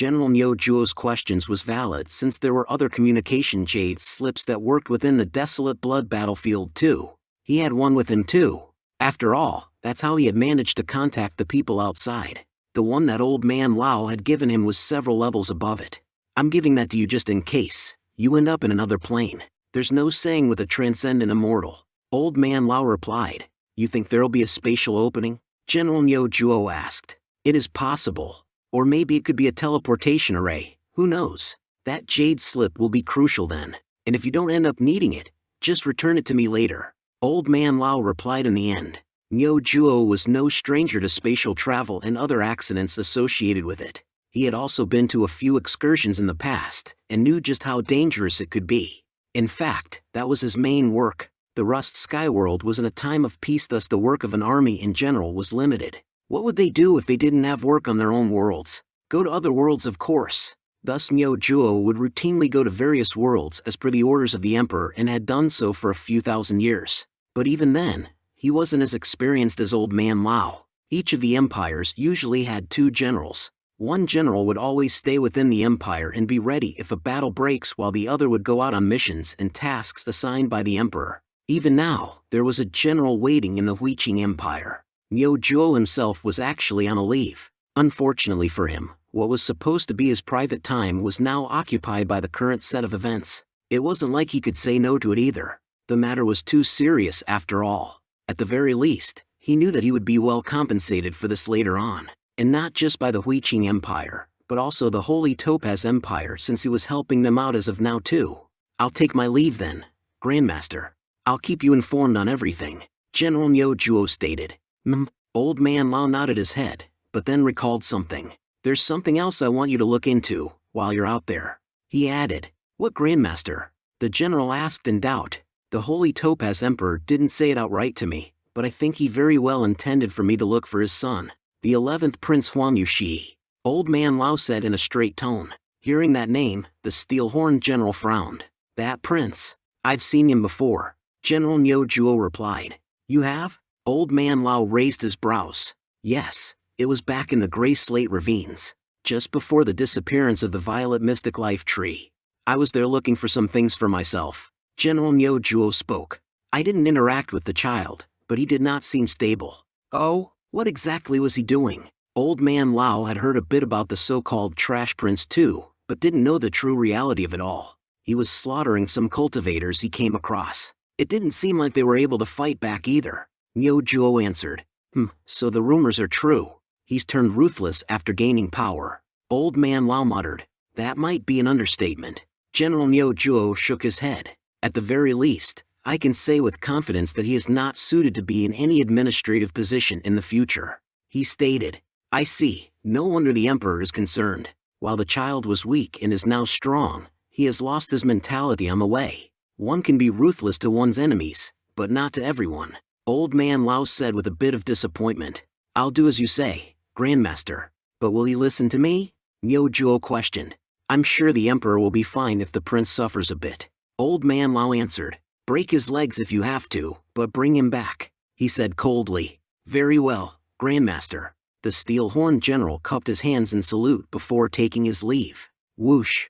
S1: General Miao Zhuo's questions was valid since there were other communication jade slips that worked within the desolate blood battlefield too. He had one with him too. After all, that's how he had managed to contact the people outside. The one that old man Lao had given him was several levels above it. I'm giving that to you just in case, you end up in another plane. There's no saying with a transcendent immortal. Old Man Lao replied. You think there'll be a spatial opening? General Miao Zhuo asked. It is possible. Or maybe it could be a teleportation array, who knows? That jade slip will be crucial then, and if you don't end up needing it, just return it to me later. Old Man Lao replied in the end. Miao Zhuo was no stranger to spatial travel and other accidents associated with it. He had also been to a few excursions in the past, and knew just how dangerous it could be. In fact, that was his main work. The Rust Skyworld was in a time of peace thus the work of an army in general was limited. What would they do if they didn't have work on their own worlds? Go to other worlds of course. Thus Miao Zhuo would routinely go to various worlds as per the orders of the Emperor and had done so for a few thousand years. But even then, he wasn't as experienced as Old Man Lao. Each of the empires usually had two generals, One general would always stay within the empire and be ready if a battle breaks while the other would go out on missions and tasks assigned by the emperor. Even now, there was a general waiting in the Huiqing Empire. Miao Zhuo himself was actually on a leave. Unfortunately for him, what was supposed to be his private time was now occupied by the current set of events. It wasn't like he could say no to it either. The matter was too serious after all. At the very least, he knew that he would be well compensated for this later on and not just by the Huiqing Empire, but also the Holy Topaz Empire since he was helping them out as of now too. I'll take my leave then, Grandmaster. I'll keep you informed on everything, General Miao Zhuo stated. Hmm, old man Lao nodded his head, but then recalled something. There's something else I want you to look into, while you're out there. He added, What Grandmaster? The general asked in doubt. The Holy Topaz Emperor didn't say it outright to me, but I think he very well intended for me to look for his son the 11th Prince Huang Yushi. Old man Lao said in a straight tone. Hearing that name, the steel-horned general frowned. That prince? I've seen him before. General Miao Zhuo replied. You have? Old man Lao raised his brows. Yes, it was back in the gray slate ravines, just before the disappearance of the violet mystic life tree. I was there looking for some things for myself. General Miao Zhuo spoke. I didn't interact with the child, but he did not seem stable. Oh? What exactly was he doing? Old man Lao had heard a bit about the so-called trash prince too, but didn't know the true reality of it all. He was slaughtering some cultivators he came across. It didn't seem like they were able to fight back either. Miao Zhuo answered. Hmm, so the rumors are true. He's turned ruthless after gaining power. Old man Lao muttered. That might be an understatement. General Miao Zhuo shook his head. At the very least, I can say with confidence that he is not suited to be in any administrative position in the future. He stated, I see, no wonder the emperor is concerned. While the child was weak and is now strong, he has lost his mentality on the way. One can be ruthless to one's enemies, but not to everyone. Old man Lao said with a bit of disappointment. I'll do as you say, Grandmaster. But will he listen to me? Miao Zhuo questioned. I'm sure the emperor will be fine if the prince suffers a bit. Old man Lao answered. Break his legs if you have to, but bring him back, he said coldly. Very well, Grandmaster. The steel-horned general cupped his hands in salute before taking his leave. Whoosh.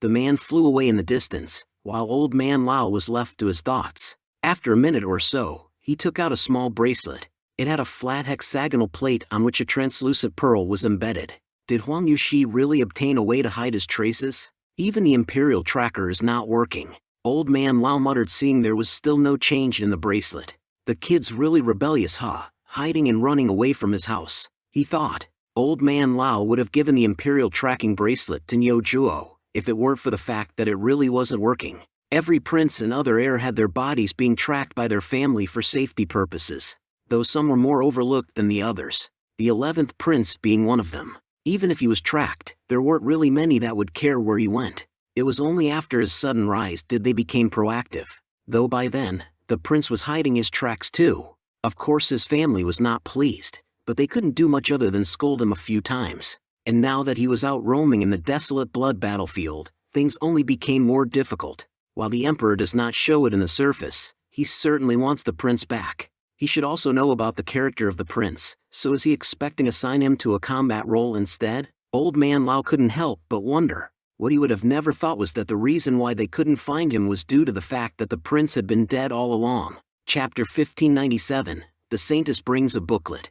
S1: The man flew away in the distance, while old man Lao was left to his thoughts. After a minute or so, he took out a small bracelet. It had a flat hexagonal plate on which a translucent pearl was embedded. Did Huang Yushi really obtain a way to hide his traces? Even the Imperial tracker is not working. Old man Lao muttered seeing there was still no change in the bracelet. The kid's really rebellious huh, hiding and running away from his house, he thought. Old man Lao would have given the Imperial tracking bracelet to Miao Zhuo, if it weren't for the fact that it really wasn't working. Every prince and other heir had their bodies being tracked by their family for safety purposes, though some were more overlooked than the others, the 11th prince being one of them. Even if he was tracked, there weren't really many that would care where he went. It was only after his sudden rise did they became proactive, though by then, the prince was hiding his tracks too. Of course his family was not pleased, but they couldn't do much other than scold him a few times. And now that he was out roaming in the desolate blood battlefield, things only became more difficult. While the emperor does not show it in the surface, he certainly wants the prince back. He should also know about the character of the prince, so is he expecting to assign him to a combat role instead? Old man Lao couldn't help but wonder. What he would have never thought was that the reason why they couldn't find him was due to the fact that the prince had been dead all along. Chapter 1597 The Saintess brings a booklet.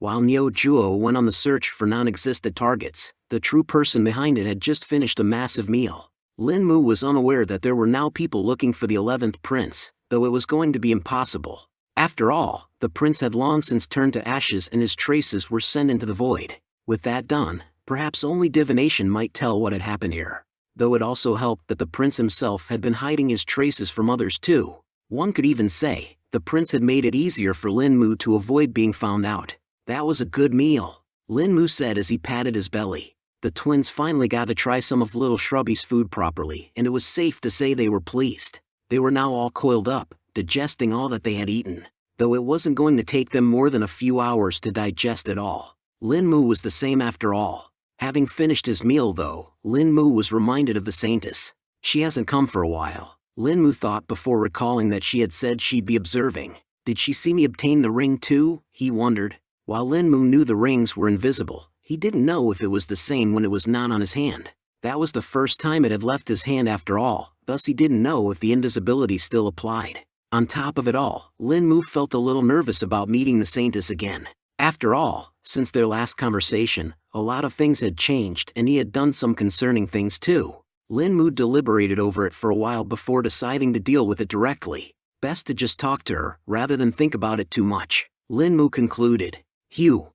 S1: While Miao Zhuo went on the search for non-existent targets, the true person behind it had just finished a massive meal. Lin Mu was unaware that there were now people looking for the 11th prince, though it was going to be impossible. After all, the prince had long since turned to ashes and his traces were sent into the void. With that done, Perhaps only divination might tell what had happened here, though it also helped that the prince himself had been hiding his traces from others too. One could even say, the prince had made it easier for Lin Mu to avoid being found out. That was a good meal, Lin Mu said as he patted his belly. The twins finally got to try some of little Shrubby's food properly, and it was safe to say they were pleased. They were now all coiled up, digesting all that they had eaten, though it wasn't going to take them more than a few hours to digest it all. Lin Mu was the same after all. Having finished his meal though, Lin Mu was reminded of the Saintess. She hasn't come for a while. Lin Mu thought before recalling that she had said she'd be observing. Did she see me obtain the ring too? He wondered. While Lin Mu knew the rings were invisible, He didn't know if it was the same when it was not on his hand. That was the first time it had left his hand after all, thus he didn't know if the invisibility still applied. On top of it all, Lin Mu felt a little nervous about meeting the Saintess again. After all, since their last conversation, a lot of things had changed and he had done some concerning things too. Lin Mu deliberated over it for a while before deciding to deal with it directly. Best to just talk to her, rather than think about it too much. Lin Mu concluded. Hugh.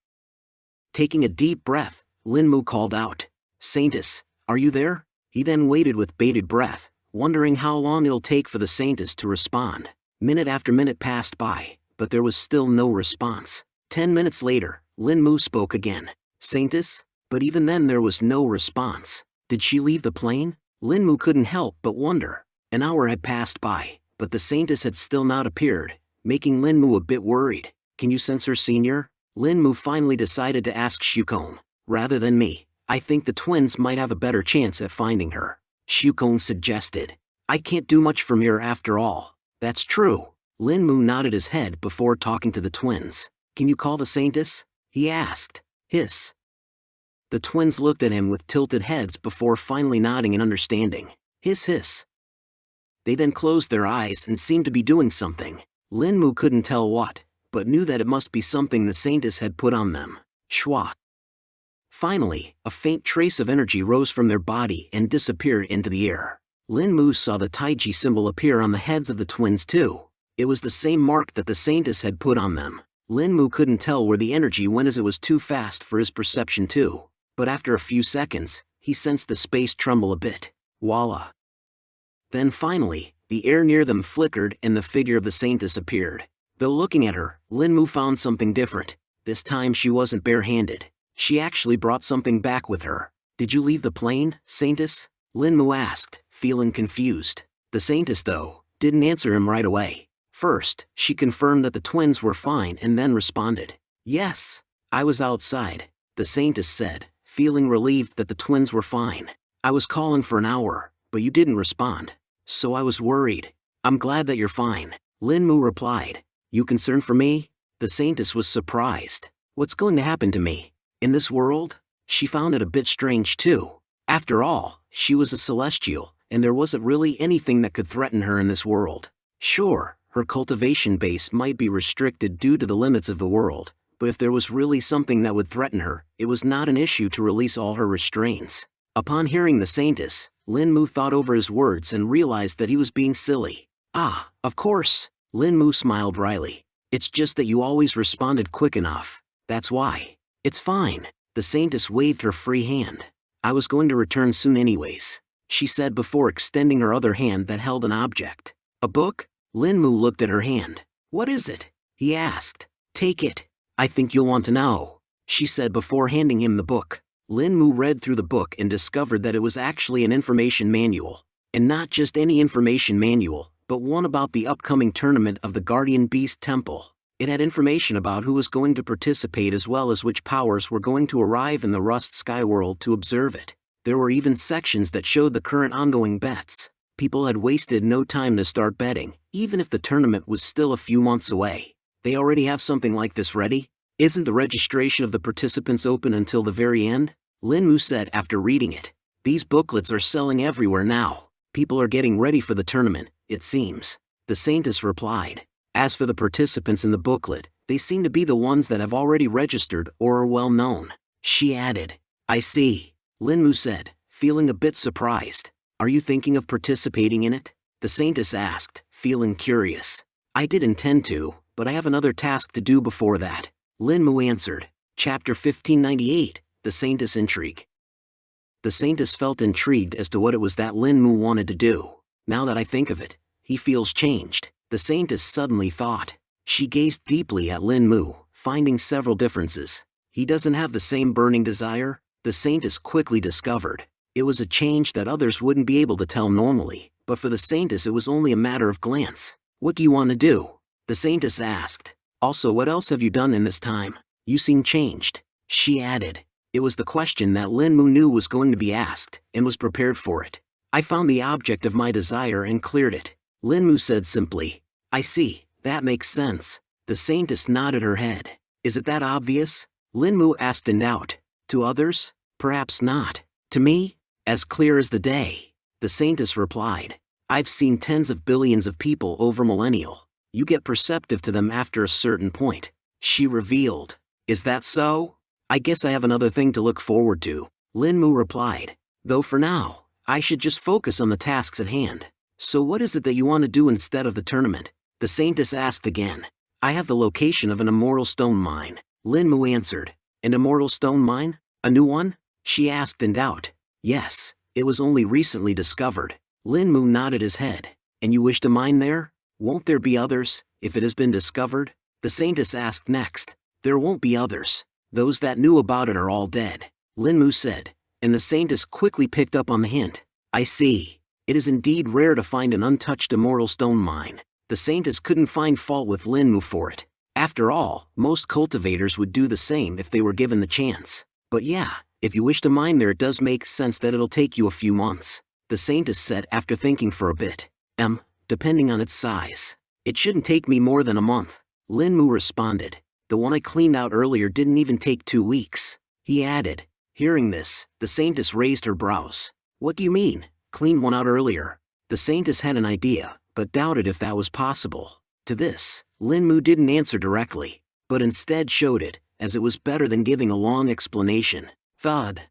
S1: Taking a deep breath, Lin Mu called out. Saintess, are you there? He then waited with bated breath, wondering how long it'll take for the Saintess to respond. Minute after minute passed by, but there was still no response. Ten minutes later, Lin Mu spoke again. Saintess? But even then there was no response. Did she leave the plane? Lin Mu couldn't help but wonder. An hour had passed by, but the Saintess had still not appeared, making Lin Mu a bit worried. Can you sense her senior? Lin Mu finally decided to ask Shukong. Rather than me, I think the twins might have a better chance at finding her. Shukong suggested. I can't do much from here after all. That's true. Lin Mu nodded his head before talking to the twins. Can you call the Saintess? He asked. Hiss. The twins looked at him with tilted heads before finally nodding in understanding. Hiss hiss. They then closed their eyes and seemed to be doing something. Lin Mu couldn't tell what, but knew that it must be something the Saintess had put on them. Schwa. Finally, a faint trace of energy rose from their body and disappeared into the air. Lin Mu saw the Taiji symbol appear on the heads of the twins too. It was the same mark that the Saintess had put on them. Lin Mu couldn't tell where the energy went as it was too fast for his perception too. But after a few seconds, he sensed the space tremble a bit. Voila. Then finally, the air near them flickered and the figure of the Saintess appeared. Though looking at her, Lin Mu found something different. This time she wasn't barehanded. She actually brought something back with her. Did you leave the plane, Saintess? Lin Mu asked, feeling confused. The Saintess, though, didn't answer him right away. First, she confirmed that the twins were fine and then responded. Yes, I was outside, the Saintess said, feeling relieved that the twins were fine. I was calling for an hour, but you didn't respond. So I was worried. I'm glad that you're fine. Lin Mu replied. You concerned for me? The Saintess was surprised. What's going to happen to me? In this world? She found it a bit strange too. After all, she was a celestial, and there wasn't really anything that could threaten her in this world. Sure, her cultivation base might be restricted due to the limits of the world, but if there was really something that would threaten her, it was not an issue to release all her restraints. Upon hearing the Saintess, Lin Mu thought over his words and realized that he was being silly. Ah, of course. Lin Mu smiled wryly. It's just that you always responded quick enough. That's why. It's fine. The Saintess waved her free hand. I was going to return soon anyways, she said before extending her other hand that held an object. A book? Lin Mu looked at her hand. What is it? He asked. Take it. I think you'll want to know, she said before handing him the book. Lin Mu read through the book and discovered that it was actually an information manual. And not just any information manual, but one about the upcoming tournament of the Guardian Beast Temple. It had information about who was going to participate as well as which powers were going to arrive in the Rust Sky World to observe it. There were even sections that showed the current ongoing bets. People had wasted no time to start betting, even if the tournament was still a few months away. They already have something like this ready? Isn't the registration of the participants open until the very end? Lin Mu said after reading it. These booklets are selling everywhere now. People are getting ready for the tournament, it seems. The Saintess replied. As for the participants in the booklet, they seem to be the ones that have already registered or are well known. She added. I see. Lin Mu said, feeling a bit surprised. Are you thinking of participating in it? The Saintess asked, feeling curious. I did intend to, but I have another task to do before that. Lin Mu answered. Chapter 1598, The Saintess Intrigue. The Saintess felt intrigued as to what it was that Lin Mu wanted to do. Now that I think of it, he feels changed. The Saintess suddenly thought. She gazed deeply at Lin Mu, finding several differences. He doesn't have the same burning desire, the Saintess quickly discovered. It was a change that others wouldn't be able to tell normally, but for the Saintess it was only a matter of glance. What do you want to do? The Saintess asked. Also what else have you done in this time? You seem changed. She added. It was the question that Lin Mu knew was going to be asked, and was prepared for it. I found the object of my desire and cleared it. Lin Mu said simply. I see, that makes sense. The Saintess nodded her head. Is it that obvious? Lin Mu asked in doubt. To others? Perhaps not. To me? As clear as the day. The Saintess replied. I've seen tens of billions of people over millennial. You get perceptive to them after a certain point. She revealed. Is that so? I guess I have another thing to look forward to. Lin Mu replied. Though for now, I should just focus on the tasks at hand. So what is it that you want to do instead of the tournament? The Saintess asked again. I have the location of an immortal stone mine. Lin Mu answered. An immortal stone mine? A new one? She asked in doubt. Yes, it was only recently discovered. Lin Mu nodded his head. And you wish to mine there? Won't there be others, if it has been discovered? The Saintess asked next. There won't be others. Those that knew about it are all dead. Lin Mu said, and the Saintess quickly picked up on the hint. I see. It is indeed rare to find an untouched immortal stone mine. The Saintess couldn't find fault with Lin Mu for it. After all, most cultivators would do the same if they were given the chance. But yeah, if you wish to mine there it does make sense that it'll take you a few months. The Saintess said after thinking for a bit. M, depending on its size. It shouldn't take me more than a month. Lin Mu responded. The one I cleaned out earlier didn't even take two weeks. He added, Hearing this, the Saintess raised her brows. What do you mean, clean one out earlier? The Saintess had an idea, but doubted if that was possible. To this, Lin Mu didn't answer directly, but instead showed it, as it was better than giving a long explanation. Thud.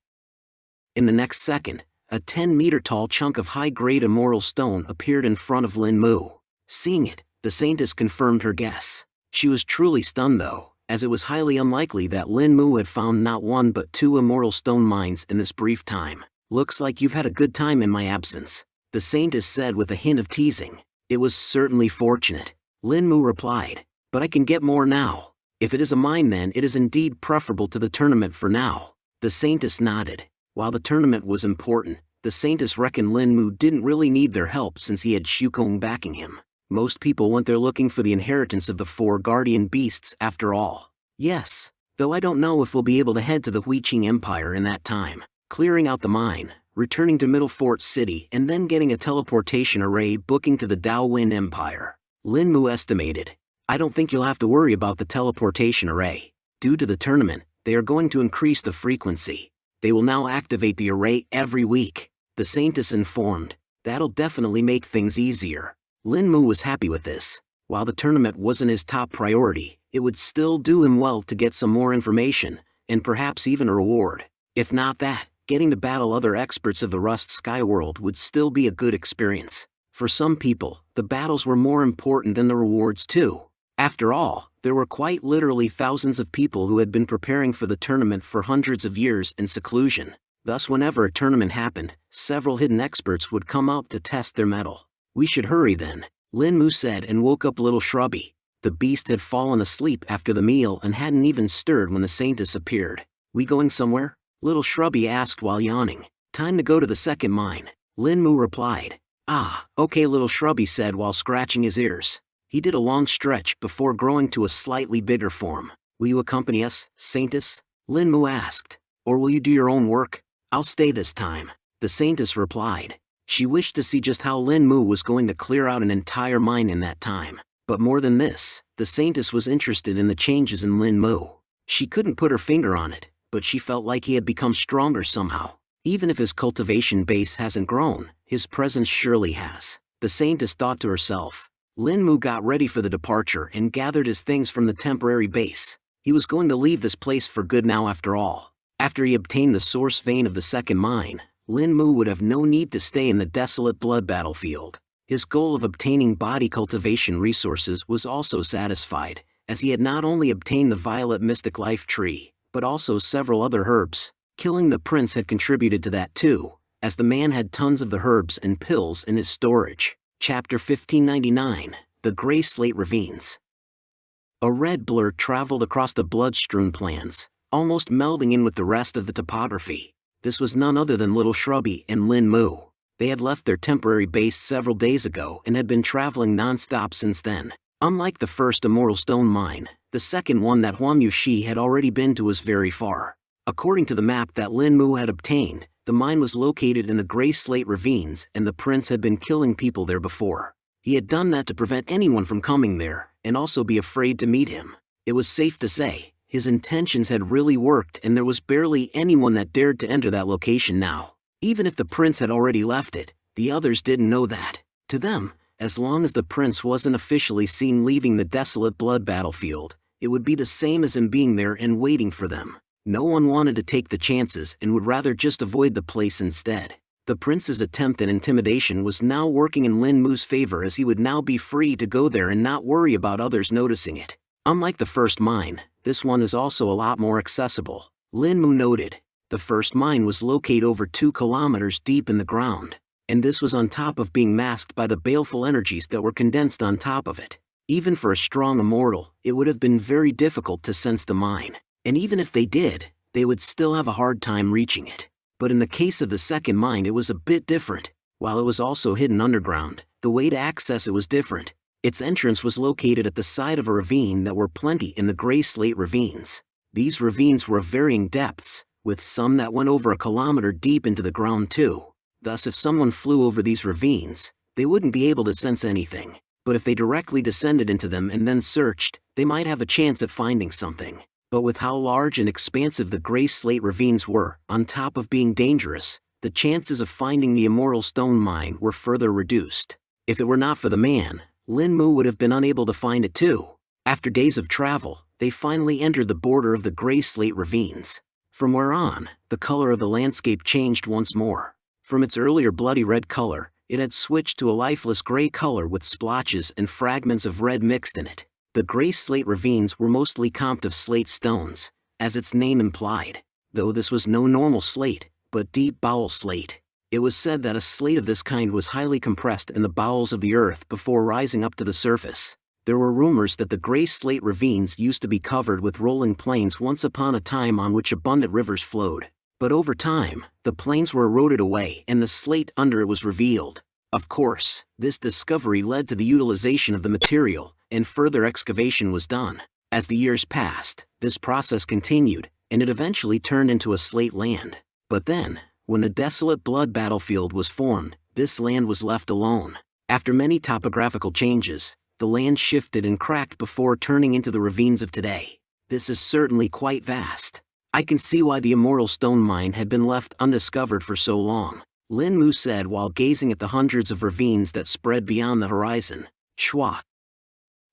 S1: In the next second, a 10-meter tall chunk of high-grade immortal stone appeared in front of Lin Mu. Seeing it, the Saintess confirmed her guess. She was truly stunned though, as it was highly unlikely that Lin Mu had found not one but two immortal stone mines in this brief time. Looks like you've had a good time in my absence, the Saintess said with a hint of teasing. It was certainly fortunate. Lin Mu replied, but I can get more now. If it is a mine then it is indeed preferable to the tournament for now. The Saintess nodded. While the tournament was important, the Saintess reckoned Lin Mu didn't really need their help since he had Shukong backing him. Most people went there looking for the inheritance of the four guardian beasts after all. Yes, though I don't know if we'll be able to head to the Huiqing Empire in that time. Clearing out the mine, returning to Middle Fort City and then getting a teleportation array booking to the Daowin Empire. Lin Mu estimated. I don't think you'll have to worry about the teleportation array. Due to the tournament, they are going to increase the frequency. They will now activate the array every week. The Saintess informed. That'll definitely make things easier. Lin Mu was happy with this. While the tournament wasn't his top priority, it would still do him well to get some more information, and perhaps even a reward. If not that, getting to battle other experts of the Rust Sky World would still be a good experience. For some people, the battles were more important than the rewards too. After all, there were quite literally thousands of people who had been preparing for the tournament for hundreds of years in seclusion. Thus whenever a tournament happened, several hidden experts would come out to test their mettle. We should hurry then, Lin Mu said and woke up little Shrubby. The beast had fallen asleep after the meal and hadn't even stirred when the Saintess appeared. We going somewhere? Little Shrubby asked while yawning. Time to go to the second mine. Lin Mu replied. Ah, okay little Shrubby said while scratching his ears. He did a long stretch before growing to a slightly bigger form. Will you accompany us, Saintess? Lin Mu asked. Or will you do your own work? I'll stay this time. The Saintess replied. She wished to see just how Lin Mu was going to clear out an entire mine in that time. But more than this, the Saintess was interested in the changes in Lin Mu. She couldn't put her finger on it, but she felt like he had become stronger somehow. Even if his cultivation base hasn't grown, his presence surely has. The Saintess thought to herself. Lin Mu got ready for the departure and gathered his things from the temporary base. He was going to leave this place for good now after all. After he obtained the source vein of the second mine, Lin Mu would have no need to stay in the desolate blood battlefield. His goal of obtaining body cultivation resources was also satisfied, as he had not only obtained the violet mystic life tree, but also several other herbs. Killing the prince had contributed to that too, as the man had tons of the herbs and pills in his storage. Chapter 1599 The Grey Slate Ravines A red blur traveled across the blood-strewn plains, almost melding in with the rest of the topography. This was none other than Little Shrubby and Lin Mu. They had left their temporary base several days ago and had been traveling non-stop since then. Unlike the first Immortal Stone mine, the second one that Huang Yushi had already been to was very far. According to the map that Lin Mu had obtained, the mine was located in the Grey Slate Ravines and the prince had been killing people there before. He had done that to prevent anyone from coming there, and also be afraid to meet him. It was safe to say, His intentions had really worked and there was barely anyone that dared to enter that location now. Even if the prince had already left it, the others didn't know that. To them, as long as the prince wasn't officially seen leaving the desolate blood battlefield, it would be the same as him being there and waiting for them. No one wanted to take the chances and would rather just avoid the place instead. The prince's attempt at intimidation was now working in Lin Mu's favor as he would now be free to go there and not worry about others noticing it. Unlike the first mine, this one is also a lot more accessible. Lin Mu noted, the first mine was located over 2 kilometers deep in the ground, and this was on top of being masked by the baleful energies that were condensed on top of it. Even for a strong immortal, it would have been very difficult to sense the mine, and even if they did, they would still have a hard time reaching it. But in the case of the second mine it was a bit different. While it was also hidden underground, the way to access it was different. Its entrance was located at the side of a ravine that were plenty in the gray slate ravines. These ravines were of varying depths, with some that went over a kilometer deep into the ground too. Thus if someone flew over these ravines, they wouldn't be able to sense anything. But if they directly descended into them and then searched, they might have a chance at finding something. But with how large and expansive the gray slate ravines were, on top of being dangerous, the chances of finding the immortal stone mine were further reduced. If it were not for the man, Lin Mu would have been unable to find it too. After days of travel, they finally entered the border of the gray slate ravines. From where on, the color of the landscape changed once more. From its earlier bloody red color, it had switched to a lifeless gray color with splotches and fragments of red mixed in it. The gray slate ravines were mostly comped of slate stones, as its name implied, though this was no normal slate, but deep bowel slate. It was said that a slate of this kind was highly compressed in the bowels of the earth before rising up to the surface. There were rumors that the gray slate ravines used to be covered with rolling plains once upon a time on which abundant rivers flowed. But over time, the plains were eroded away and the slate under it was revealed. Of course, this discovery led to the utilization of the material, and further excavation was done. As the years passed, this process continued, and it eventually turned into a slate land. But then, when the desolate blood battlefield was formed, this land was left alone. After many topographical changes, the land shifted and cracked before turning into the ravines of today. This is certainly quite vast. I can see why the immortal stone mine had been left undiscovered for so long. Lin Mu said while gazing at the hundreds of ravines that spread beyond the horizon. Schwa.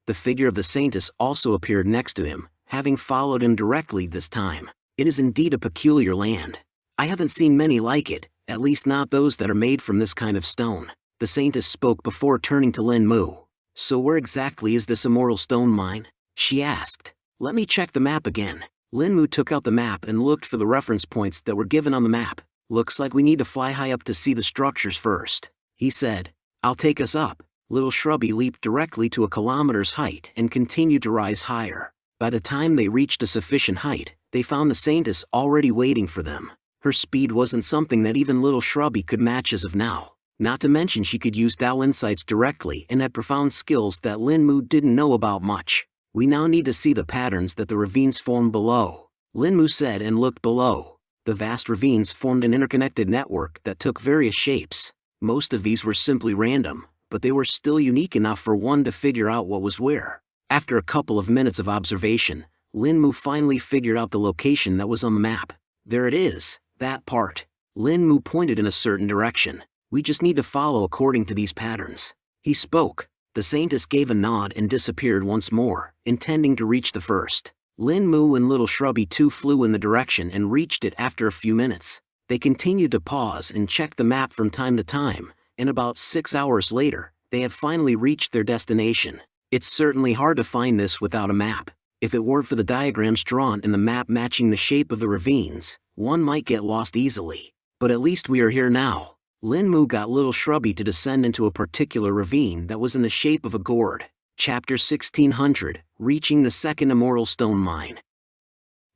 S1: The figure of the Saintess also appeared next to him, having followed him directly this time. It is indeed a peculiar land. I haven't seen many like it, at least not those that are made from this kind of stone. The Saintess spoke before turning to Lin Mu. So where exactly is this immortal stone mine? She asked. Let me check the map again. Lin Mu took out the map and looked for the reference points that were given on the map. Looks like we need to fly high up to see the structures first. He said. I'll take us up. Little Shrubby leaped directly to a kilometer's height and continued to rise higher. By the time they reached a sufficient height, they found the Saintess already waiting for them. Her speed wasn't something that even Little Shrubby could match as of now. Not to mention she could use Dao insights directly and had profound skills that Lin Mu didn't know about much. We now need to see the patterns that the ravines form below. Lin Mu said and looked below. The vast ravines formed an interconnected network that took various shapes. Most of these were simply random, but they were still unique enough for one to figure out what was where. After a couple of minutes of observation, Lin Mu finally figured out the location that was on the map. There it is, that part. Lin Mu pointed in a certain direction. We just need to follow according to these patterns. He spoke. The Saintess gave a nod and disappeared once more, intending to reach the first. Lin Mu and Little Shrubby too flew in the direction and reached it after a few minutes. They continued to pause and check the map from time to time, and about six hours later, they had finally reached their destination. It's certainly hard to find this without a map. If it weren't for the diagrams drawn in the map matching the shape of the ravines, one might get lost easily. But at least we are here now. Lin Mu got Little Shrubby to descend into a particular ravine that was in the shape of a gourd. Chapter 1600, Reaching the Second Immortal Stone Mine.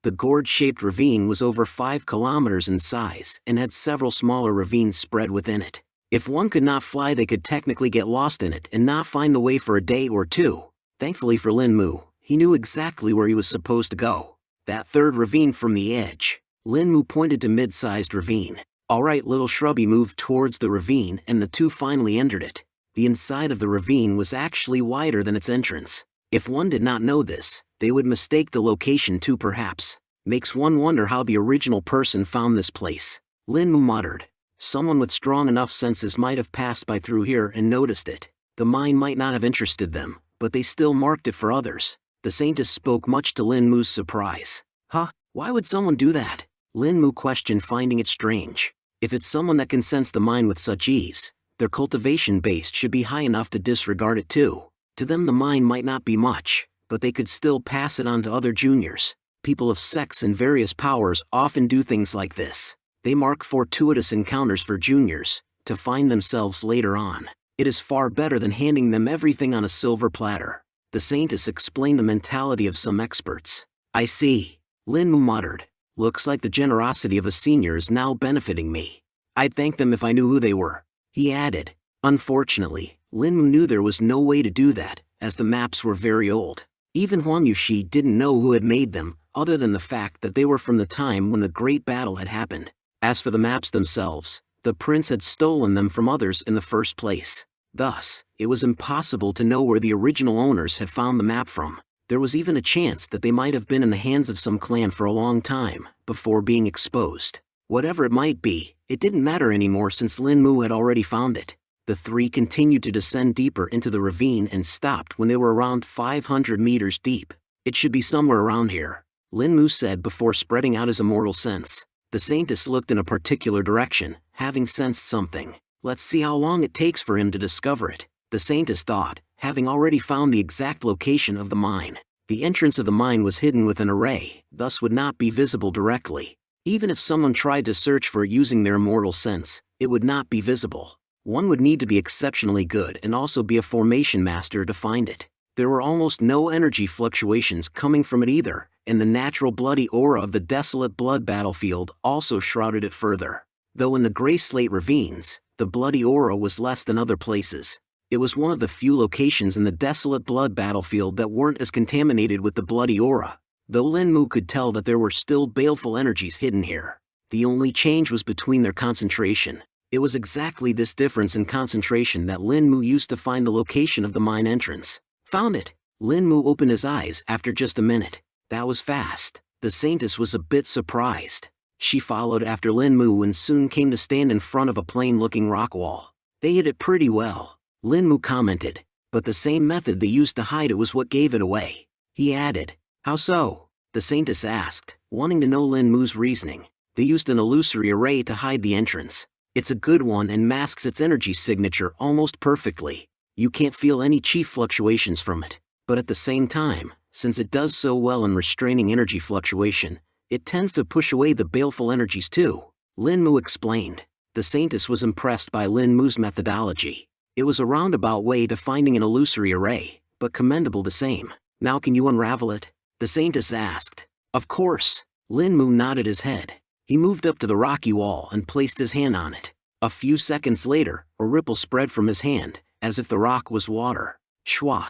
S1: The gourd-shaped ravine was over 5 kilometers in size and had several smaller ravines spread within it. If one could not fly they could technically get lost in it and not find the way for a day or two. Thankfully for Lin Mu, he knew exactly where he was supposed to go. That third ravine from the edge. Lin Mu pointed to mid-sized ravine. Alright little shrubby moved towards the ravine and the two finally entered it. The inside of the ravine was actually wider than its entrance. If one did not know this, They would mistake the location too perhaps. Makes one wonder how the original person found this place. Lin Mu muttered. Someone with strong enough senses might have passed by through here and noticed it. The mine might not have interested them, but they still marked it for others. The Saintess spoke much to Lin Mu's surprise. Huh? Why would someone do that? Lin Mu questioned finding it strange. If it's someone that can sense the mind with such ease, their cultivation base should be high enough to disregard it too. To them the mind might not be much, but they could still pass it on to other juniors. People of sex and various powers often do things like this. They mark fortuitous encounters for juniors, to find themselves later on. It is far better than handing them everything on a silver platter. The Saintess explained the mentality of some experts. I see. Lin Mu muttered. Looks like the generosity of a senior is now benefiting me. I'd thank them if I knew who they were. He added. Unfortunately, Lin Mu knew there was no way to do that, as the maps were very old. Even Huang Yushi didn't know who had made them, other than the fact that they were from the time when the Great Battle had happened. As for the maps themselves, the prince had stolen them from others in the first place. Thus, it was impossible to know where the original owners had found the map from. There was even a chance that they might have been in the hands of some clan for a long time, before being exposed. Whatever it might be, it didn't matter anymore since Lin Mu had already found it. The three continued to descend deeper into the ravine and stopped when they were around 500 meters deep. It should be somewhere around here, Lin Mu said before spreading out his immortal sense. The Saintess looked in a particular direction, having sensed something. Let's see how long it takes for him to discover it. The Saintess thought, having already found the exact location of the mine. The entrance of the mine was hidden with an array, thus would not be visible directly. Even if someone tried to search for it using their immortal sense, it would not be visible. One would need to be exceptionally good and also be a formation master to find it. There were almost no energy fluctuations coming from it either, and the natural bloody aura of the desolate blood battlefield also shrouded it further. Though in the Grey Slate Ravines, the bloody aura was less than other places. It was one of the few locations in the desolate blood battlefield that weren't as contaminated with the bloody aura, though Lin Mu could tell that there were still baleful energies hidden here. The only change was between their concentration. It was exactly this difference in concentration that Lin Mu used to find the location of the mine entrance. Found it. Lin Mu opened his eyes after just a minute. That was fast. The Saintess was a bit surprised. She followed after Lin Mu and soon came to stand in front of a plain-looking rock wall. They hid it pretty well, Lin Mu commented, but the same method they used to hide it was what gave it away. He added, How so? The Saintess asked, wanting to know Lin Mu's reasoning. They used an illusory array to hide the entrance. It's a good one and masks its energy signature almost perfectly. You can't feel any chi fluctuations from it. But at the same time, since it does so well in restraining energy fluctuation, it tends to push away the baleful energies too. Lin Mu explained. The Saintess was impressed by Lin Mu's methodology. It was a roundabout way to finding an illusory array, but commendable the same. Now can you unravel it? The Saintess asked. Of course. Lin Mu nodded his head. He moved up to the rocky wall and placed his hand on it. A few seconds later, a ripple spread from his hand, as if the rock was water. Schwa.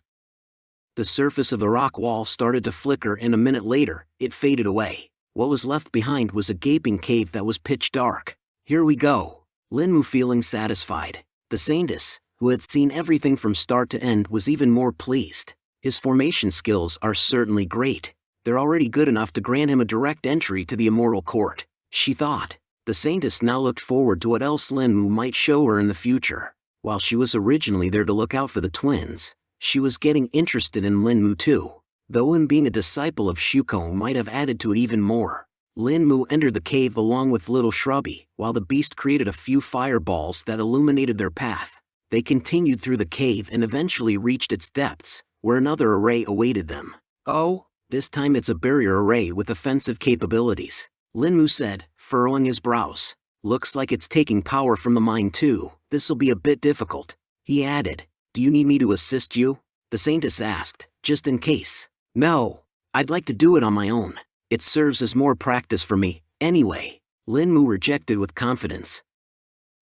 S1: The surface of the rock wall started to flicker and a minute later, it faded away what was left behind was a gaping cave that was pitch dark. Here we go. Lin Mu feeling satisfied. The Saintess, who had seen everything from start to end was even more pleased. His formation skills are certainly great. They're already good enough to grant him a direct entry to the Immortal Court, she thought. The Saintess now looked forward to what else Lin Mu might show her in the future. While she was originally there to look out for the twins, she was getting interested in Lin Mu too though him being a disciple of Shuko might have added to it even more. Lin Mu entered the cave along with Little Shrubby, while the beast created a few fireballs that illuminated their path. They continued through the cave and eventually reached its depths, where another array awaited them. Oh, this time it's a barrier array with offensive capabilities. Lin Mu said, furrowing his brows. Looks like it's taking power from the mine too, this'll be a bit difficult. He added, do you need me to assist you? The Saintess asked, just in case. No, I'd like to do it on my own. It serves as more practice for me, anyway. Lin Mu rejected with confidence.